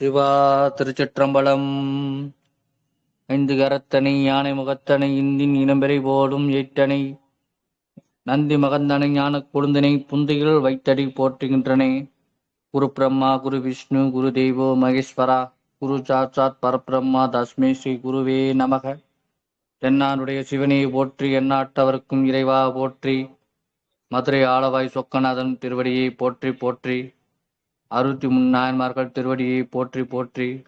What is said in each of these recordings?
சிவா திருச்சிற்றம்பலம். ஐந்து கரத்தனை யானை முகத்தனை இந்தின் இனம்பெறை போலும் எயிட்டனை நந்தி மகந்தனை ஞான கொழுந்தனை புந்தைகள் வைத்தடி போற்றுகின்றனே. குரு பிரம்மா குரு விஷ்ணு குரு தெய்வோ மகேஸ்வரா. குரு சாட்சாத் பரபிரம்மா தஸ்மே ஸ்ரீ குருவே நமக. தென்னானுடைய சிவனை போற்றி எண்ணாட்டவருக்கும் இறைவா போற்றி. மதுரை ஆளவாய் சொக்கநாதன் திருவடியை போற்றி போற்றி. அறுபத்தி மூணு நாயன்மார்கள் திருவடியை போற்றி போற்றி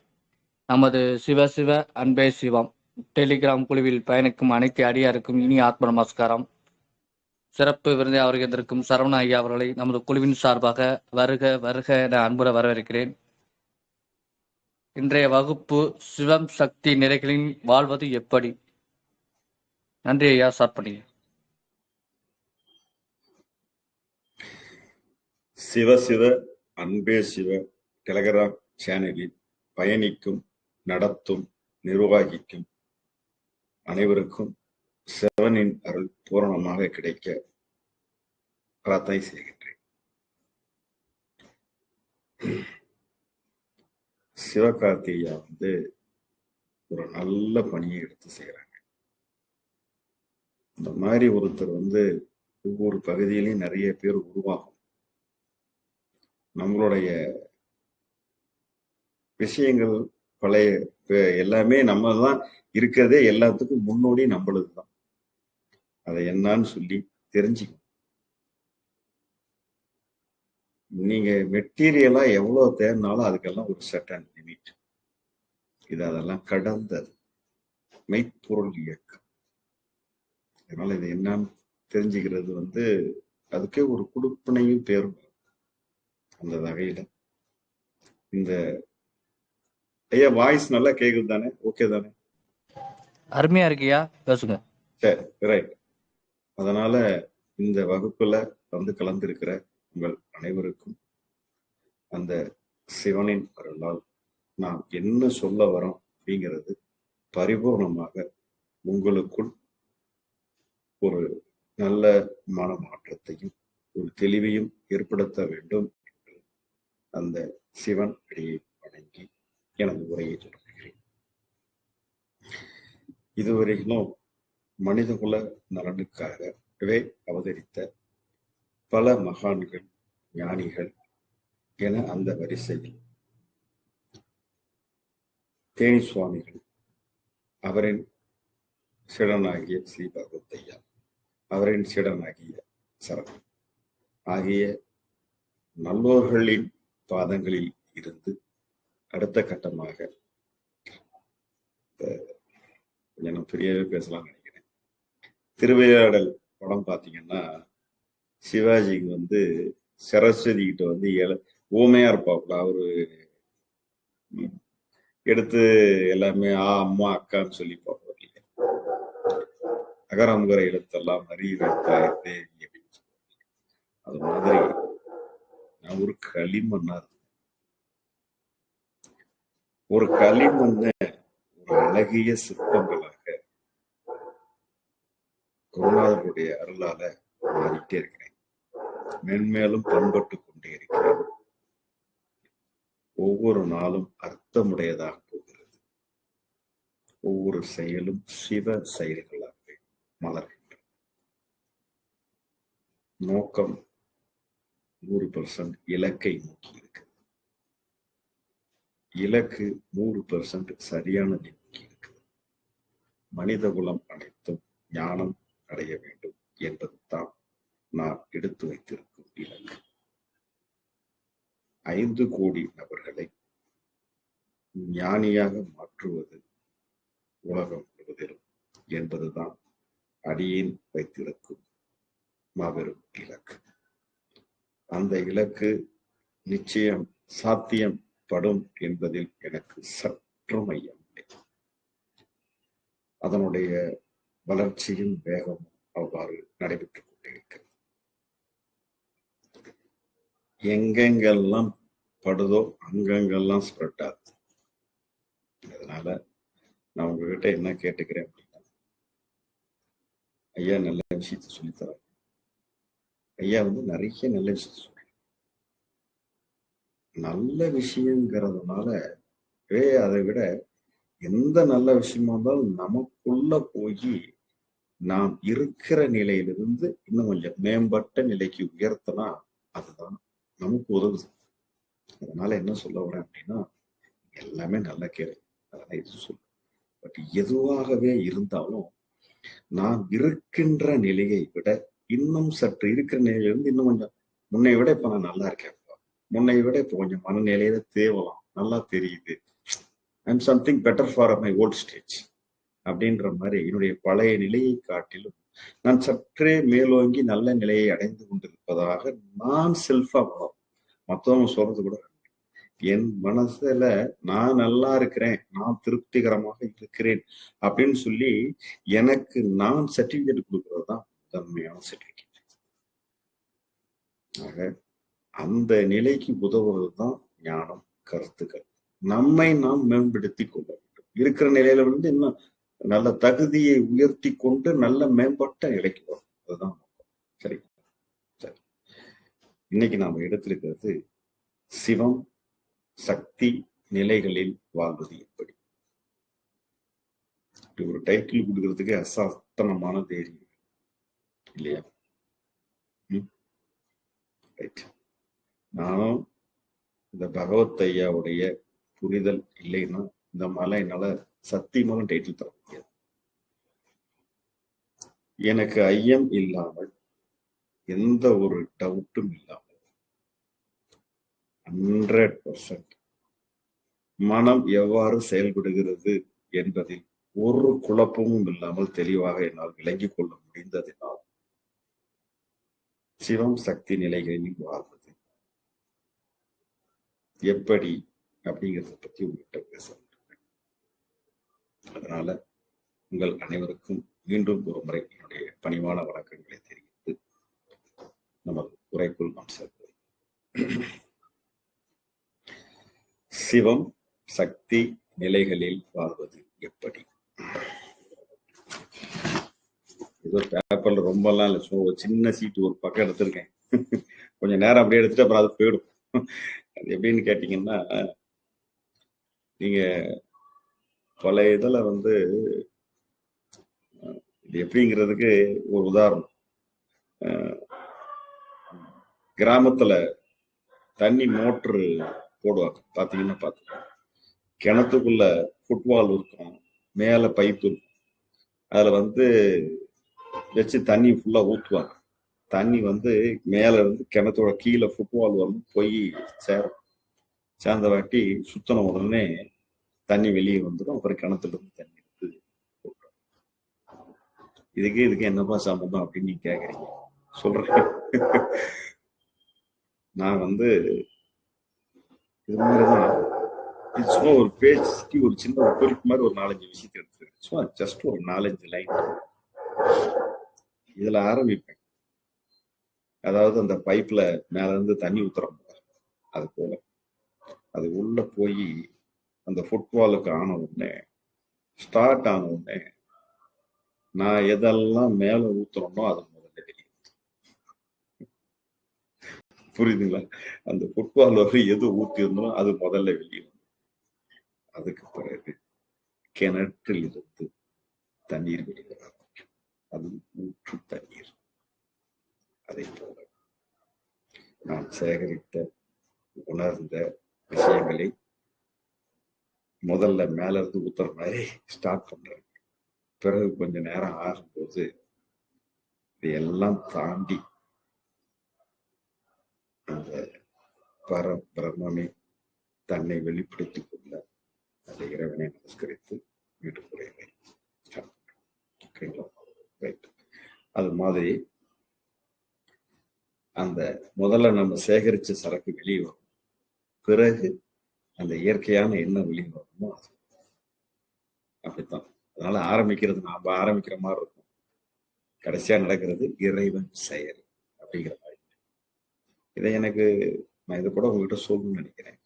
நமது சிவ சிவ அன்பே சிவம். டெலிகிராம் குழுவில் பயணிக்கும் அனைத்து அடியாருக்கும் இனி ஆத்ம நமஸ்காரம். சிறப்பு விருந்தை அவர்களிருக்கும் சரவண ஐயா அவர்களை நமது குழுவின் சார்பாக வருக வருக என அன்புற வரவேற்கிறேன். இன்றைய வகுப்பு சிவம் சக்தி நிலைகளின் வாழ்வது எப்படி? நன்றி ஐயா ஸ்டார்ட் சிவ சிவ அன்பே சிவ டெலகிராம் சேனலில் பயணிக்கும் நடத்தும் நிர்வாகிக்கும் அனைவருக்கும் சிவனின் அருள் பூரணமாக கிடைக்க பிரார்த்தனை செய்கின்றேன். சிவகார்த்திகையா வந்து ஒரு நல்ல பணியை எடுத்து செய்யறாங்க இந்த மாதிரி ஒருத்தர் வந்து ஒவ்வொரு பகுதியிலையும் நிறைய பேர் உருவாகும். நம்மளுடைய விஷயங்கள் பழைய எல்லாமே நம்ம தான் இருக்கிறதே எல்லாத்துக்கும் முன்னோடி நம்மளது தான் அதை என்னன்னு சொல்லி தெரிஞ்சுக்கணும். நீங்க மெட்டீரியலா எவ்வளவு தேர்னாலும் அதுக்கெல்லாம் ஒரு சட்டன் லிமிட் இது அதெல்லாம் கடந்தது. மெய்ப்பொருள் இயக்கம். அதனால இது என்னன்னு தெரிஞ்சுக்கிறது வந்து அதுக்கே ஒரு குடுப்பினையும் பேரும். அந்த வகையில. இந்த ஐயா வாய்ஸ் நல்லா கேக்குது தானே ஓகே தானே? அருமையா இருக்கியா பேசுங்க. சரி ரைட் அதனால இந்த வகுப்புல வந்து கலந்திருக்கிற உங்கள் அனைவருக்கும் அந்த சிவனின் அருளால் நாம் என்ன சொல்ல வரோம் அப்படிங்கிறது பரிபூர்ணமாக உங்களுக்குள் ஒரு நல்ல மன மாற்றத்தையும் ஒரு தெளிவையும் ஏற்படுத்த வேண்டும் அந்த சிவன் அடியை வணங்கி எனது உரையை தொடங்குகிறேன். இதுவரையிலும் மனிதகுல நலனுக்காகவே அவதரித்த பல மகான்கள் ஞானிகள் என அந்த வரிசையில் தேனி சுவாமிகள் அவரின் சிடனாகிய ஸ்ரீ பகவத்தையா அவரின் சிடனாகிய சரண் ஆகிய நல்லோர்களின் பாதங்களில் இருந்து அடுத்த கட்டமாக கொஞ்சம் நான் பெரியவே பேசலாம்னு நினைக்கிறேன். திருவிளையாடல் படம் பார்த்தீங்கன்னா சிவாஜிக்கு வந்து சரஸ்வதி கிட்ட வந்து ஏழ ஊமையா இருப்பாப்புல அவரு எடுத்து எல்லாமே ஆ அம்மா அக்கான்னு சொல்லி பார்ப்பாரு அகரமுகர எழுத்தெல்லாம் அறிய வைத்தாய் தேவி அப்படின்னு சொல்லுவாங்க. அது மாதிரி நான் ஒரு களிமண்ணா இருந்தேன் ஒரு களிமண்ண ஒரு அழகிய சிற்பங்களாக குருநாதருடைய அருளால மாறிட்டே இருக்கிறேன். மென்மேலும் பண்பட்டு கொண்டே இருக்கிறேன். ஒவ்வொரு நாளும் அர்த்தமுடையதாக போகிறது. ஒவ்வொரு செயலும் சிவ செயல்களாக மலர்கின்றன. நோக்கம் நூறு பர்சன்ட் இலக்கை நோக்கி இருக்கு இலக்கு நூறு பர்சன்ட் சரியானதை நோக்கி இருக்கு. மனித குலம் அனைத்தும் ஞானம் அடைய வேண்டும் என்பதுதான் நான் எடுத்து வைத்திருக்கும் இலக்கு. ஐந்து கோடி நபர்களை ஞானியாக மாற்றுவது உலகம் முழுவதிலும் என்பதுதான் அடியேன் வைத்திருக்கும் மாபெரும் இலக்கு. அந்த இலக்கு நிச்சயம் சாத்தியப்படும் என்பதில் எனக்கு சற்றும் ஐயம் அதனுடைய வளர்ச்சியும் வேகமும் அவ்வாறு நடைபெற்றுக் கொண்டிருக்கிறது எங்கெங்கெல்லாம் படுதோ அங்கங்கெல்லாம் ஸ்ப்ரெட் ஆகுது. அதனால நான் உங்ககிட்ட என்ன கேட்டுக்கிறேன் அப்படின்னா ஐயா நல்ல விஷயத்த சொல்லித்தரேன் ஐயா வந்து நிறைய நல்ல விஷயம் சொல்றாங்க. நல்ல விஷயங்கிறதுனால அதை விட எந்த நல்ல விஷயமா இருந்தாலும் நமக்குள்ள போய் நாம் இருக்கிற நிலையிலிருந்து இன்னும் கொஞ்சம் மேம்பட்ட நிலைக்கு உயர்த்தனா அதுதான் நமக்கு உதவுது. அதனால என்ன சொல்ல வரேன் அப்படின்னா எல்லாமே நல்ல கேள்வி அதெல்லாம் இது சொல்ல பட் எதுவாகவே இருந்தாலும் நாம் இருக்கின்ற நிலையை விட இன்னும் சற்று இருக்கிற நிலையிலிருந்து இன்னும் கொஞ்சம் முன்னை விட இப்ப நான் நல்லா இருக்கேன். முன்னை விட இப்ப கொஞ்சம் மனநிலையில தேவலாம். நல்லா தெரியுது. I'm something better for my old stage அப்படின்ற மாதிரி என்னுடைய பழைய நிலையை காட்டிலும் நான் சற்றே மேலோங்கி நல்ல நிலையை அடைந்து கொண்டிருப்பதாக நான் செல்ஃபா வளரும் மற்றவங்க சொல்றது கூட என் மனசுல நான் நல்லா இருக்கிறேன் நான் திருப்திகரமாக இருக்கிறேன் அப்படின்னு சொல்லி எனக்கு நான் சர்டிபிகேட் கொடுக்கறது தான் தன்மையான சர்டிபிகேட் ஆக அந்த நிலைக்கு உதவுவது தான் ஞானம் கருத்துக்கள். நம்மை நாம் மேம்படுத்தி கொள்ள வேண்டும். இருக்கிற நிலையில வந்து இன்னும் நல்ல தகுதியை உயர்த்தி கொண்டு நல்ல மேம்பட்ட நிலைக்கு வரும். அதுதான் நோக்கம். சரி சரி. இன்னைக்கு நாம எடுத்திருக்கிறது சிவம் சக்தி நிலைகளில் வாழ்வது எப்படி? ஒரு டைட்டில் கொடுக்கறதுக்கு அசாத்தனமான தைரியம். இல்லையா ரைட் நானும் இந்த பகவத் ஐயாவுடைய புரிதல் இல்லைன்னா இந்த மாதிரிலாம் என்னால சத்தியமான டைட்டில் தர முடியாது. எனக்கு ஐயம் இல்லாமல் எந்த ஒரு டவுட்டும் இல்லாமல் ஹண்ட்ரட் பர்சன்ட் மனம் எவ்வாறு செயல்படுகிறது என்பதில் ஒரு குழப்பமும் இல்லாமல் தெளிவாக என்னால் விளங்கிக் கொள்ள முடிந்ததினால் சிவம் சக்தி நிலைகளில் வாழ்வது எப்படி அப்படிங்கிறத பத்தி உங்கள்கிட்ட பேச அதனால உங்கள் அனைவருக்கும் மீண்டும் ஒரு முறை என்னுடைய பணிவான வணக்கங்களை தெரிவித்து நமது உரைக்குள் நாம் செல்வோம். சிவம் சக்தி நிலைகளில் வாழ்வது எப்படி? ஏதோ பேப்பர்ல ரொம்பலாம் இல்லை. ஸோ சின்ன சீட்டு ஒரு பக்கம் எடுத்திருக்கேன். கொஞ்சம் நேரம் அப்படியே எடுத்துட்டு அப்புறம் அது போயிடும். அது எப்படின்னு கேட்டீங்கன்னா நீங்க பல இதில் வந்து இது எப்படிங்கிறதுக்கு ஒரு உதாரணம். கிராமத்துல தண்ணி மோட்ரு போடுவாங்க. பார்த்தீங்கன்னா பார்த்து கிணத்துக்குள்ள ஃபுட்பால் இருக்கும். மேலே பைப்பு இருக்கும். அதில் வந்து வச்சு தண்ணி ஃபுல்லா ஊத்துவாங்க. தண்ணி வந்து மேல இருந்து கிணத்தோட கீழே ஃபுட்பால் வந்து போய் சேரும். சேர்ந்த வாட்டி சுத்தன உடனே தண்ணி வெளியே வந்துடும் அப்புறம் கிணத்துல இருந்து தண்ணி எடுத்து இதுக்கு இதுக்கு என்னப்பா சம்பந்தம் அப்படின்னு நீங்க கேக்குறீங்க. சொல்றேன். நான் வந்து இது மாதிரிதான். இது சும்மா ஒரு பேஜ்க்கு ஒரு சின்ன ஒரு குறிப்பு மாதிரி ஒரு நாலஞ்சு விஷயத்தை எடுத்துருக்கேன் சும்மா ஜஸ்ட் ஒரு நாலஞ்சு லைன் இதுல ஆரம்பிப்பேன். அதாவது அந்த பைப்ல மேல இருந்து தண்ணி ஊத்துறோம் அது போல. அது உள்ள போய் அந்த ஃபுட்பாலுக்கு ஆன உடனே ஸ்டார்ட் ஆன உடனே நான் எதெல்லாம் மேல ஊத்துறோமோ அது முதல்ல வெளியே புரியுதுங்களா? அந்த ஃபுட்பால் வரை எது ஊத்திருந்தோம் அது முதல்ல வெளியே அதுக்கு பிறகு கிணற்றில் இருந்து தண்ணீர் வெளியே அது ஊற்று தண்ணீர் அதை போல நான் சேகரித்த உணர்ந்த விஷயங்களை முதல்ல மேல இருந்து ஊத்துற மாதிரி ஸ்டார்ட் பண்றேன். பிறகு கொஞ்ச நேரம் ஆகும்போது இதையெல்லாம் தாண்டி அந்த பர பிரம்மமே தன்னை வெளிப்படுத்திக் கொள்ள அந்த இறைவனை நமஸ்கரித்து வீட்டுக்கு ஸ்டார்ட் ஸ்டார்ட் ஓகேங்களா? ரைட் அது மாதிரி அந்த முதல்ல நம்ம சேகரிச்ச சரக்கு வெளியே வரும். பிறகு அந்த இயற்கையான எண்ணம் வெளியே வரணுமோ அது. அப்படித்தான். அதனால ஆரம்பிக்கிறது நாம ஆரம்பிக்கிற மாதிரி இருக்கும். கடைசியா நடக்கிறது இறைவன் செயல் அப்படிங்கிற மாதிரி. இதை எனக்கு நான் இதை கூட உங்ககிட்ட சொல்லணும்னு நினைக்கிறேன்.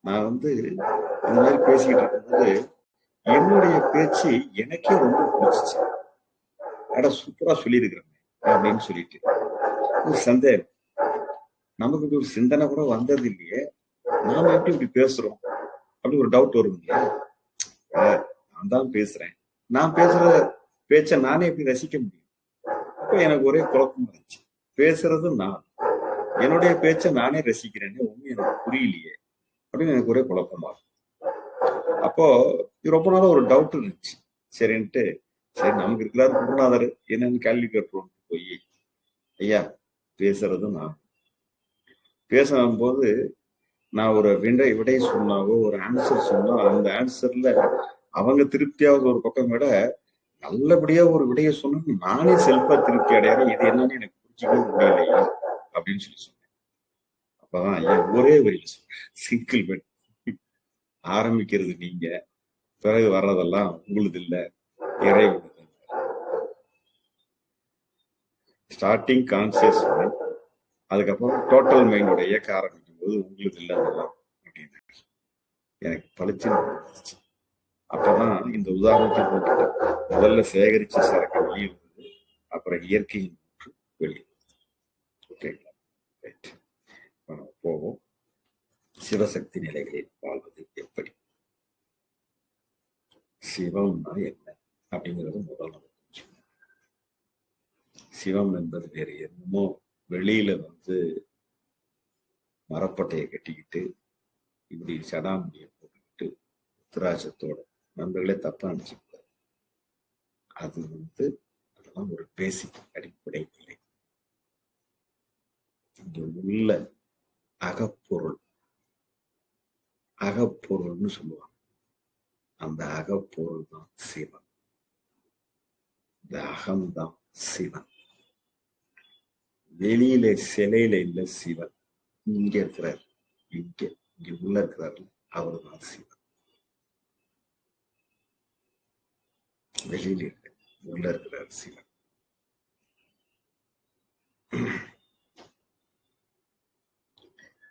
நான் வந்து இந்த மாதிரி பேசிக்கிட்டு இருக்கும்போது என்னுடைய பேச்சு எனக்கே ரொம்ப பிடிச்சிச்சு. அட சூப்பரா சொல்லியிருக்கிறேன் அப்படின்னு சொல்லிட்டு. சந்தேகம். நமக்கு இப்படி ஒரு சிந்தனை கூட வந்தது இல்லையே. நாம எப்படி இப்படி பேசுறோம்? அப்படி ஒரு டவுட் வரும் இல்லையா? நான் தான் பேசுறேன். நான் பேசுற பேச்ச நானே எப்படி ரசிக்க முடியும்? அப்ப எனக்கு ஒரே குழப்பமா இருந்துச்சு. பேசுறது நான். என்னுடைய பேச்ச நானே ரசிக்கிறேன்னு ஒண்ணு எனக்கு புரியலையே. அப்படின்னு எனக்கு ஒரே குழப்பமா அப்போ இது ரொம்ப நாள ஒரு டவுட் இருந்துச்சு. சரின்ட்டு சரி நமக்கு இருக்கிறார் குருநாதர் என்னன்னு கேள்வி கேட்போம். போய். ஐயா பேசுறது நான். பேசும்போது நான் ஒரு விடை விடை சொன்னாவோ ஒரு ஆன்சர் சொன்னா அந்த ஆன்சர்ல அவங்க திருப்தியாவது ஒரு பக்கம் விட நல்லபடியா ஒரு விடையை சொன்னா நானே செல்ஃபா திருப்தி அடையாது இது என்னன்னு எனக்கு புரிஞ்சுக்கவே முடியலையா? அப்படின்னு சொல்லி சொன்னேன். அப்பதான் ஐயா ஒரே வரியில சொன்னேன். சிங்கிள் பெட் ஆரம்பிக்கிறது நீங்க. பிறகு வர்றதெல்லாம் உங்களுது இல்லை இறைவனது ஸ்டார்டிங் கான்சியஸ் மைண்ட் அதுக்கப்புறம் டோட்டல் மைண்டோட இயக்க ஆரம்பிக்கும் போது உங்களுக்கு இல்லை அப்படின்னு எனக்கு பளிச்சு அப்பதான் இந்த உதாரணத்தை போட்டு முதல்ல சேகரிச்ச சரக்கு வெளியே வந்தது அப்புறம் இயற்கையின் வெளியே ஓகேங்களா ரைட் நம்ம போவோம். சிவசக்தி நிலைகளில் வாழ்வது எப்படி? சிவம்னா என்ன? அப்படிங்கிறது முதல் சிவம் என்பது வேறு என்னமோ வெளியில வந்து மரப்பட்டையை கட்டிக்கிட்டு இப்படி சடாமுடியை போட்டுக்கிட்டு உத்தராஜத்தோட நண்பர்களே தப்பா நினைச்சுக்கூடாது அது வந்து அதெல்லாம் ஒரு பேசிக் அடிப்படை நிலை. இங்க உள்ள அகப்பொருள். அகப்பொருள்னு சொல்லுவாங்க. அந்த அகப்பொருள் தான் சிவம். இந்த அகம்தான் சிவன். வெளியில சிலையில இல்ல சிவன். இங்க இருக்கிறார். இங்க இங்க உள்ள இருக்கிறார். அவர் தான் சிவன். வெளியில உள்ள இருக்கிறார் சிவன்.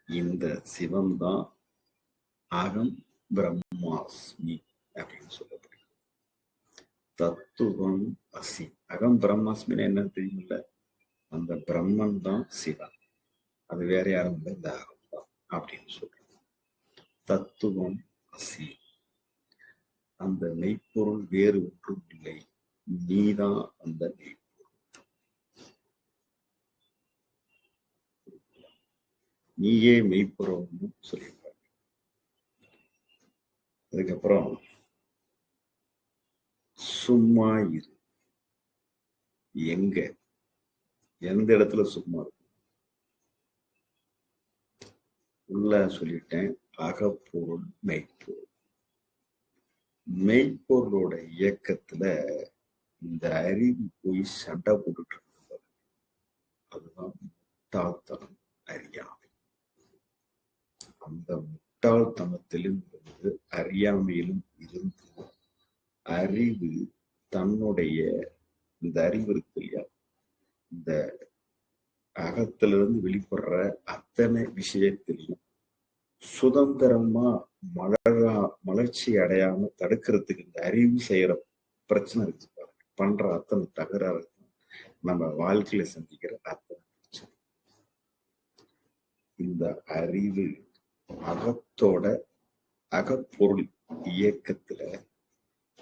இந்த சிவன் தான் அகம் பிரம்மாஸ்மி அப்படின்னு சொல்லப்படுகிறது தத்துவம் அசி. அகம் பிரம்மாஸ்மின்னு என்னன்னு தெரியுமில்ல? அந்த பிரம்மன் தான் சிவன். அது வேற யாரும் இல்லை இந்த அகம் தான் அப்படின்னு சொல்றோம் தத்துவம் அசி. அந்த மெய்ப்பொருள் வேறு ஒன்றும் இல்லை. நீதான் அந்த மெய்ப்பொருள். நீயே மெய்ப்பொருள்னு சொல்லியிருக்காங்க. அதுக்கப்புறம் சும்மா இரு. எங்க? எந்த இடத்துல சும்மா இருக்கும் உள்ள சொல்லிட்டேன் அகப்பொருள் மெய்ப்பொருள். மெய்ப்பொருளோட இயக்கத்துல இந்த அறிவு போய் சண்டை போட்டுட்டு இருந்தது அதுதான் முட்டாள்தனம் அறியாமை. அந்த முட்டாள்தனத்திலும் இருந்து அறியாமையிலும் இருந்து அறிவு தன்னுடைய இந்த அறிவு இருக்கு இல்லையா? இந்த அகத்திலிருந்து வெளிப்படுற அத்தனை விஷயத்திலையும் சுதந்திரமா மலரா மலர்ச்சி அடையாம தடுக்கிறதுக்கு இந்த அறிவு செய்யற பிரச்சனை இருக்கு பாருங்க. பண்ற அத்தனை தகராறு நம்ம வாழ்க்கையில சந்திக்கிற அத்தனை பிரச்சனை. இந்த அறிவு அகத்தோட அகப்பொருள் இயக்கத்துல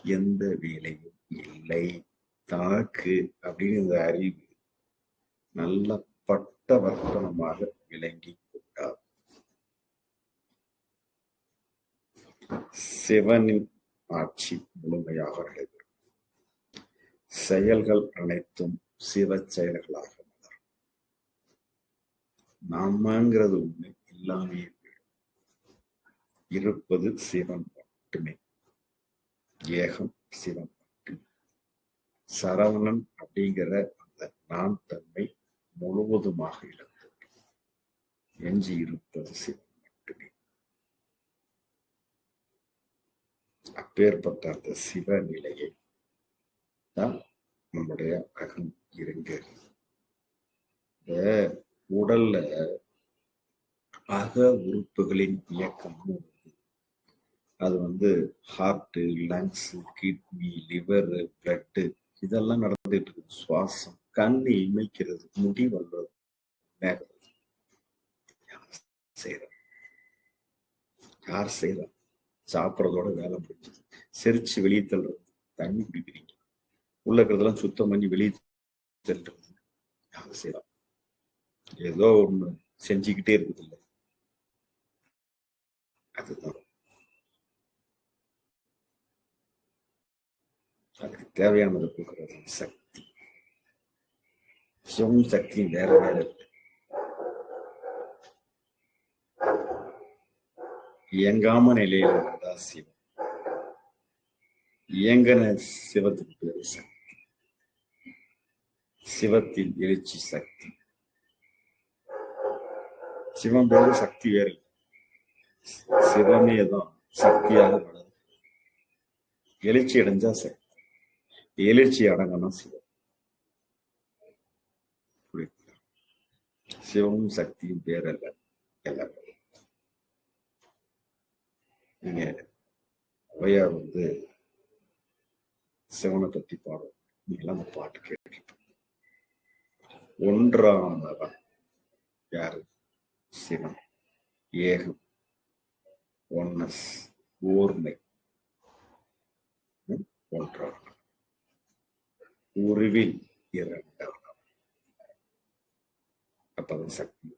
எந்த வேலையும் இல்லை. தனக்கு அப்படின்னு இந்த அறிவு நல்ல பட்ட வர்த்தனமாக விளங்கி கொண்டார். சிவனின் ஆட்சி முழுமையாக நடைபெறும். செயல்கள் அனைத்தும் சிவ செயல்களாக மலரும். நாமங்கிறது ஒண்ணு இல்லாமே இருப்பது சிவன் மட்டுமே. ஏகம் சிவம். சரவணன் அப்படிங்கிற அந்த நான் தன்மை முழுவதுமாக இழந்தது. எஞ்சி இருப்பது சிவம் மட்டுமே. அப்பேற்பட்ட அந்த சிவ நிலையை தான் நம்முடைய அகம் இருங்க இந்த உடல்ல அக உறுப்புகளின் இயக்கமும் அது வந்து heart lungs kidney liver blood இதெல்லாம் நடந்துட்டு இருக்கு. சுவாசம் கண்ணு இமைக்கிறது முடி வளர்றது மேகிறது. யார் செய்யறா யார் செய்யறா சாப்பிட்றதோட வேலை முடிஞ்சது. செரிச்சு வெளியே தள்ளுறது. தண்ணி குடிக்கிறீங்க. உள்ள இருக்கிறதெல்லாம் சுத்தம் பண்ணி வெளியே தள்ளுறது. யார் செய்யலாம் ஏதோ ஒண்ணு செஞ்சுக்கிட்டே இருக்குது இல்லை அதுதான். அதுக்கு தேவையானதை கொடுக்கறது சக்தி. சிவம் சக்தியும் வேற வேற. இல்லை இயங்காம நிலையில இருந்தா சிவம் இயங்கன சிவத்துக்கு பேரு சக்தி. சிவத்தின் எழுச்சி சக்தி. சிவம் பேரு சக்தி வேறு. இல்லை. சிவமே தான் சக்தியாக வளரும் எழுச்சி அடைஞ்சா சக்தி. எழுச்சி அடங்கணும் சிவம் புரியுதுங்களா? சிவமும் சக்தியும் பேரல்ல எல்லாமே நீங்க ஔவையார் வந்து சிவனை பத்தி பாடும் நீங்களாம் அந்த பாட்டு கேட்டிருப்பீங்க ஒன்றானவன் யாரு? சிவன். ஏகம். ஒன்னஸ். ஓர்மை ஒன்றான் உருவில் இரண்டாம் அப்பதான் சக்தி.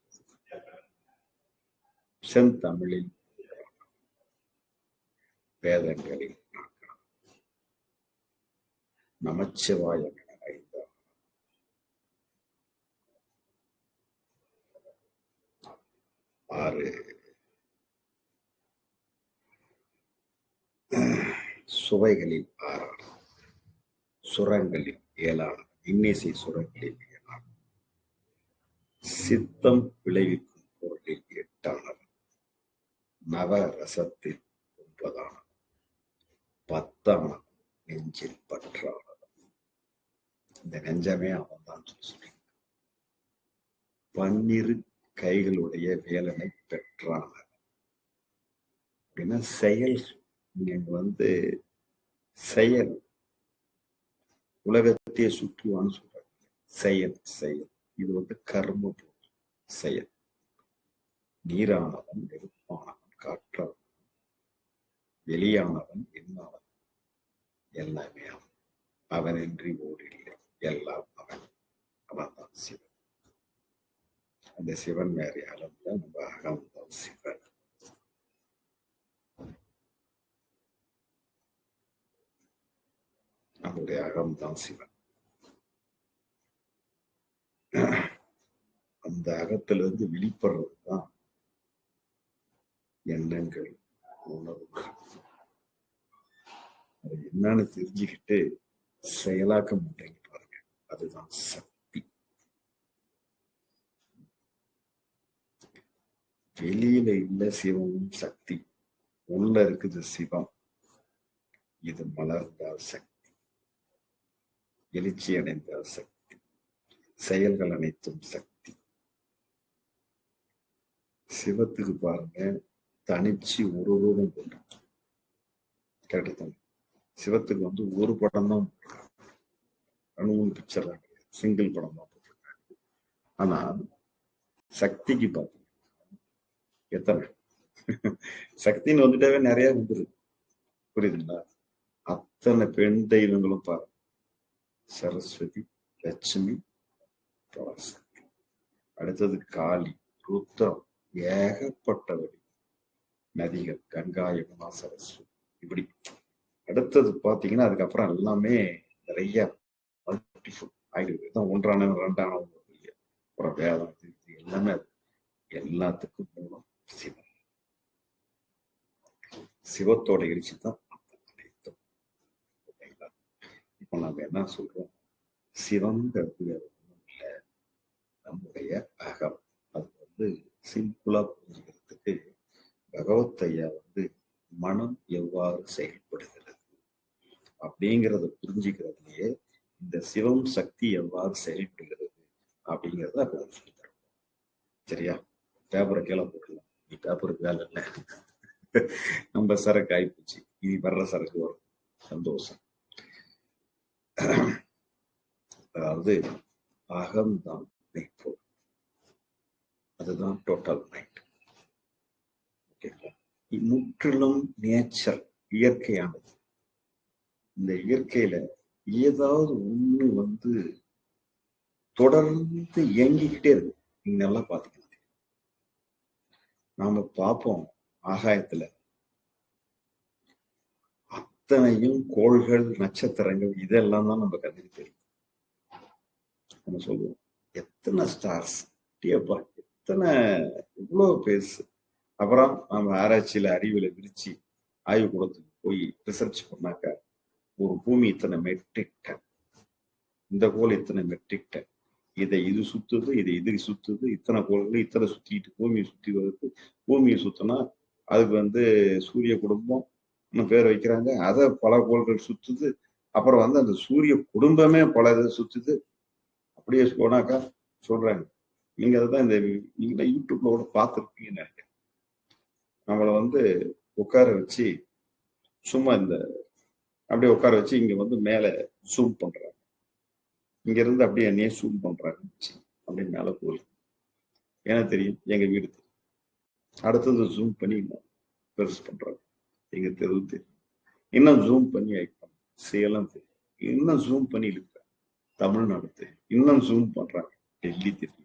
செந்தமிழில் வேதங்களில் நான்காம். நமச்சிவாயம் என ஐந்தாம் ஆறு. சுவைகளில் ஆறாம். சுரங்களில் இயலாது. இன்னிசை சுரங்களில் இயலாது. சித்தம் விளைவிக்கும் பொருளில் எட்டானது. நவ ரசத்தில் ஒன்பதானது. பத்தானது நெஞ்சில் பற்றானது. இந்த நெஞ்சமே அவன் தான் சொல்லி பன்னிரு கைகளுடைய வேலனை பெற்றானவர் அப்படின்னா செயல். நீங்க வந்து செயல். உலக உலகத்தையே சுற்றுவான்னு சொல்றாங்க செயல் செயல். இது வந்து கர்ம செயல். நீரானவன் நெருப்பானவன் காற்றவன். வெளியானவன் என்னானவன் எல்லாமே அவன். அவனின்றி ஓடில்லை. எல்லாம் அவன். அவன் தான் சிவன். அந்த சிவன் வேறு யாரும் இல்லை. நம்ம அகம் தான் சிவன். நம்முடைய அகம் தான் சிவன். அந்த அகத்திலிருந்து வெளிப்படுறது தான் எண்ணங்கள் உணர்வுகள் அது என்னன்னு தெரிஞ்சுக்கிட்டு செயலாக்க மாட்டேங்க பாருங்க. அதுதான் சக்தி. வெளியில இல்ல சிவமும் சக்தி. உள்ள இருக்குது சிவம். இது மலர்ந்தால் சக்தி. எழுச்சி அடைந்தால் சக்தி. செயல்கள் அனைத்தும் சக்தி. சிவத்துக்கு பாருங்க தனிச்சு ஒரு ரூபம் போட்டு சிவத்துக்கு வந்து ஒரு படம் தான் ரெண்டு பிக்சர் தான் கிடையாது. சிங்கிள் படம் தான் போட்டிருக்காங்க. ஆனா சக்திக்கு பார்த்தீங்க எத்தனை? சக்தின்னு வந்துட்டாவே நிறைய வந்துருது. புரியுதுங்களா? அத்தனை பெண் தெய்வங்களும் பாருங்க. சரஸ்வதி லட்சுமி அடுத்தது காளி ருத்ரம் ஏகப்பட்டவடி நதிகள் கங்கா யமுனா சரஸ்வதி. இப்படி அடுத்தது பாத்தீங்கன்னா அதுக்கப்புறம் எல்லாமே நிறைய மல்டிஃபுல் ஆயுர்வேதம் ஒன்றான ரெண்டான அப்புறம் வேதம் இது இது எல்லாமே அது. எல்லாத்துக்கும் மூலம் சிவம் சிவத்தோட எழுச்சி தான் அனைத்தும். இப்போ நம்ம என்ன சொல்றோம் சிவங்கிறது நம்முடைய அகம். அது வந்து சிம்பிளா புரிஞ்சுக்கிறதுக்கு பகவத் ஐயா வந்து மனம் எவ்வாறு செயல்படுகிறது? அப்படிங்கிறத புரிஞ்சுக்கிறதுலயே இந்த சிவம் சக்தி எவ்வாறு செயல்படுகிறது அப்படிங்கிறத அப்ப சொல்லி தரோம் சரியா? பேப்பரை கீழே போட்டுடலாம். நீ பேப்பருக்கு வேலை இல்லை. நம்ம சரக்கு ஆயிப்போச்சு. இனி வர்ற சரக்கு வரும். சந்தோஷம். அதாவது அகம்தான். மைண்ட்ஃபுல் அதுதான் டோட்டல் மைண்ட் ஓகேங்களா முற்றிலும் நேச்சர் இயற்கையானது. இந்த இயற்கையில ஏதாவது ஒண்ணு வந்து தொடர்ந்து இயங்கிக்கிட்டே இருக்கு. நீங்க நல்லா பாத்துக்கலாம் நாம பார்ப்போம் ஆகாயத்துல. அத்தனையும் கோள்கள் நட்சத்திரங்கள் இதெல்லாம் தான் நம்ம கண்ணுக்கு தெரியும். நம்ம சொல்லுவோம். எத்தனை ஸ்டார்ஸ் அப்படியேப்பா எத்தனை இவ்வளவு பேசு அப்புறம் நம்ம ஆராய்ச்சியில அறிவியல விரிச்சு ஆய்வு கூடத்துக்கு போய் ரிசர்ச் பண்ணாக்க ஒரு பூமி இத்தனை மெட்ரிக் டன் இந்த கோள் இத்தனை மெட்ரிக் டன் இதை இது சுத்துது இதை இது சுத்துது இத்தனை கோள்கள் இத்தனை சுத்திட்டு பூமியை சுத்தி வருது. பூமியை சுத்தினா அதுக்கு வந்து சூரிய குடும்பம் பேர் வைக்கிறாங்க. அதை பல கோள்கள் சுத்துது. அப்புறம் வந்து அந்த சூரிய குடும்பமே பல இது சுத்துது. அப்படியே போனாக்கா சொல்றாங்க. நீங்க அதுதான் இந்த நீங்க யூடியூப்ல கூட பார்த்துருப்பீங்கன்னு நினைக்கிறேன். நம்மளை வந்து உட்கார வச்சு சும்மா இந்த அப்படியே உட்கார வச்சு இங்க வந்து மேல ஜூம் பண்றாங்க. இங்க இருந்து அப்படியே என்னையே ஜூம் பண்றாங்க. அப்படியே மேல போய் ஏன்னா தெரியும் எங்க வீடு தெரியும். அடுத்தது ஜூம் பண்ணி இன்னும் பெருசு பண்றாங்க எங்க தெருவு தெரியும். இன்னும் ஜூம் பண்ணி வைப்பாங்க. சேலம் தெரியும். இன்னும் ஜூம் பண்ணி இழுக்கிறாங்க. தமிழ்நாடு தெரியும். இன்னும் ஜூம் பண்றாங்க. டெல்லி தெரியும்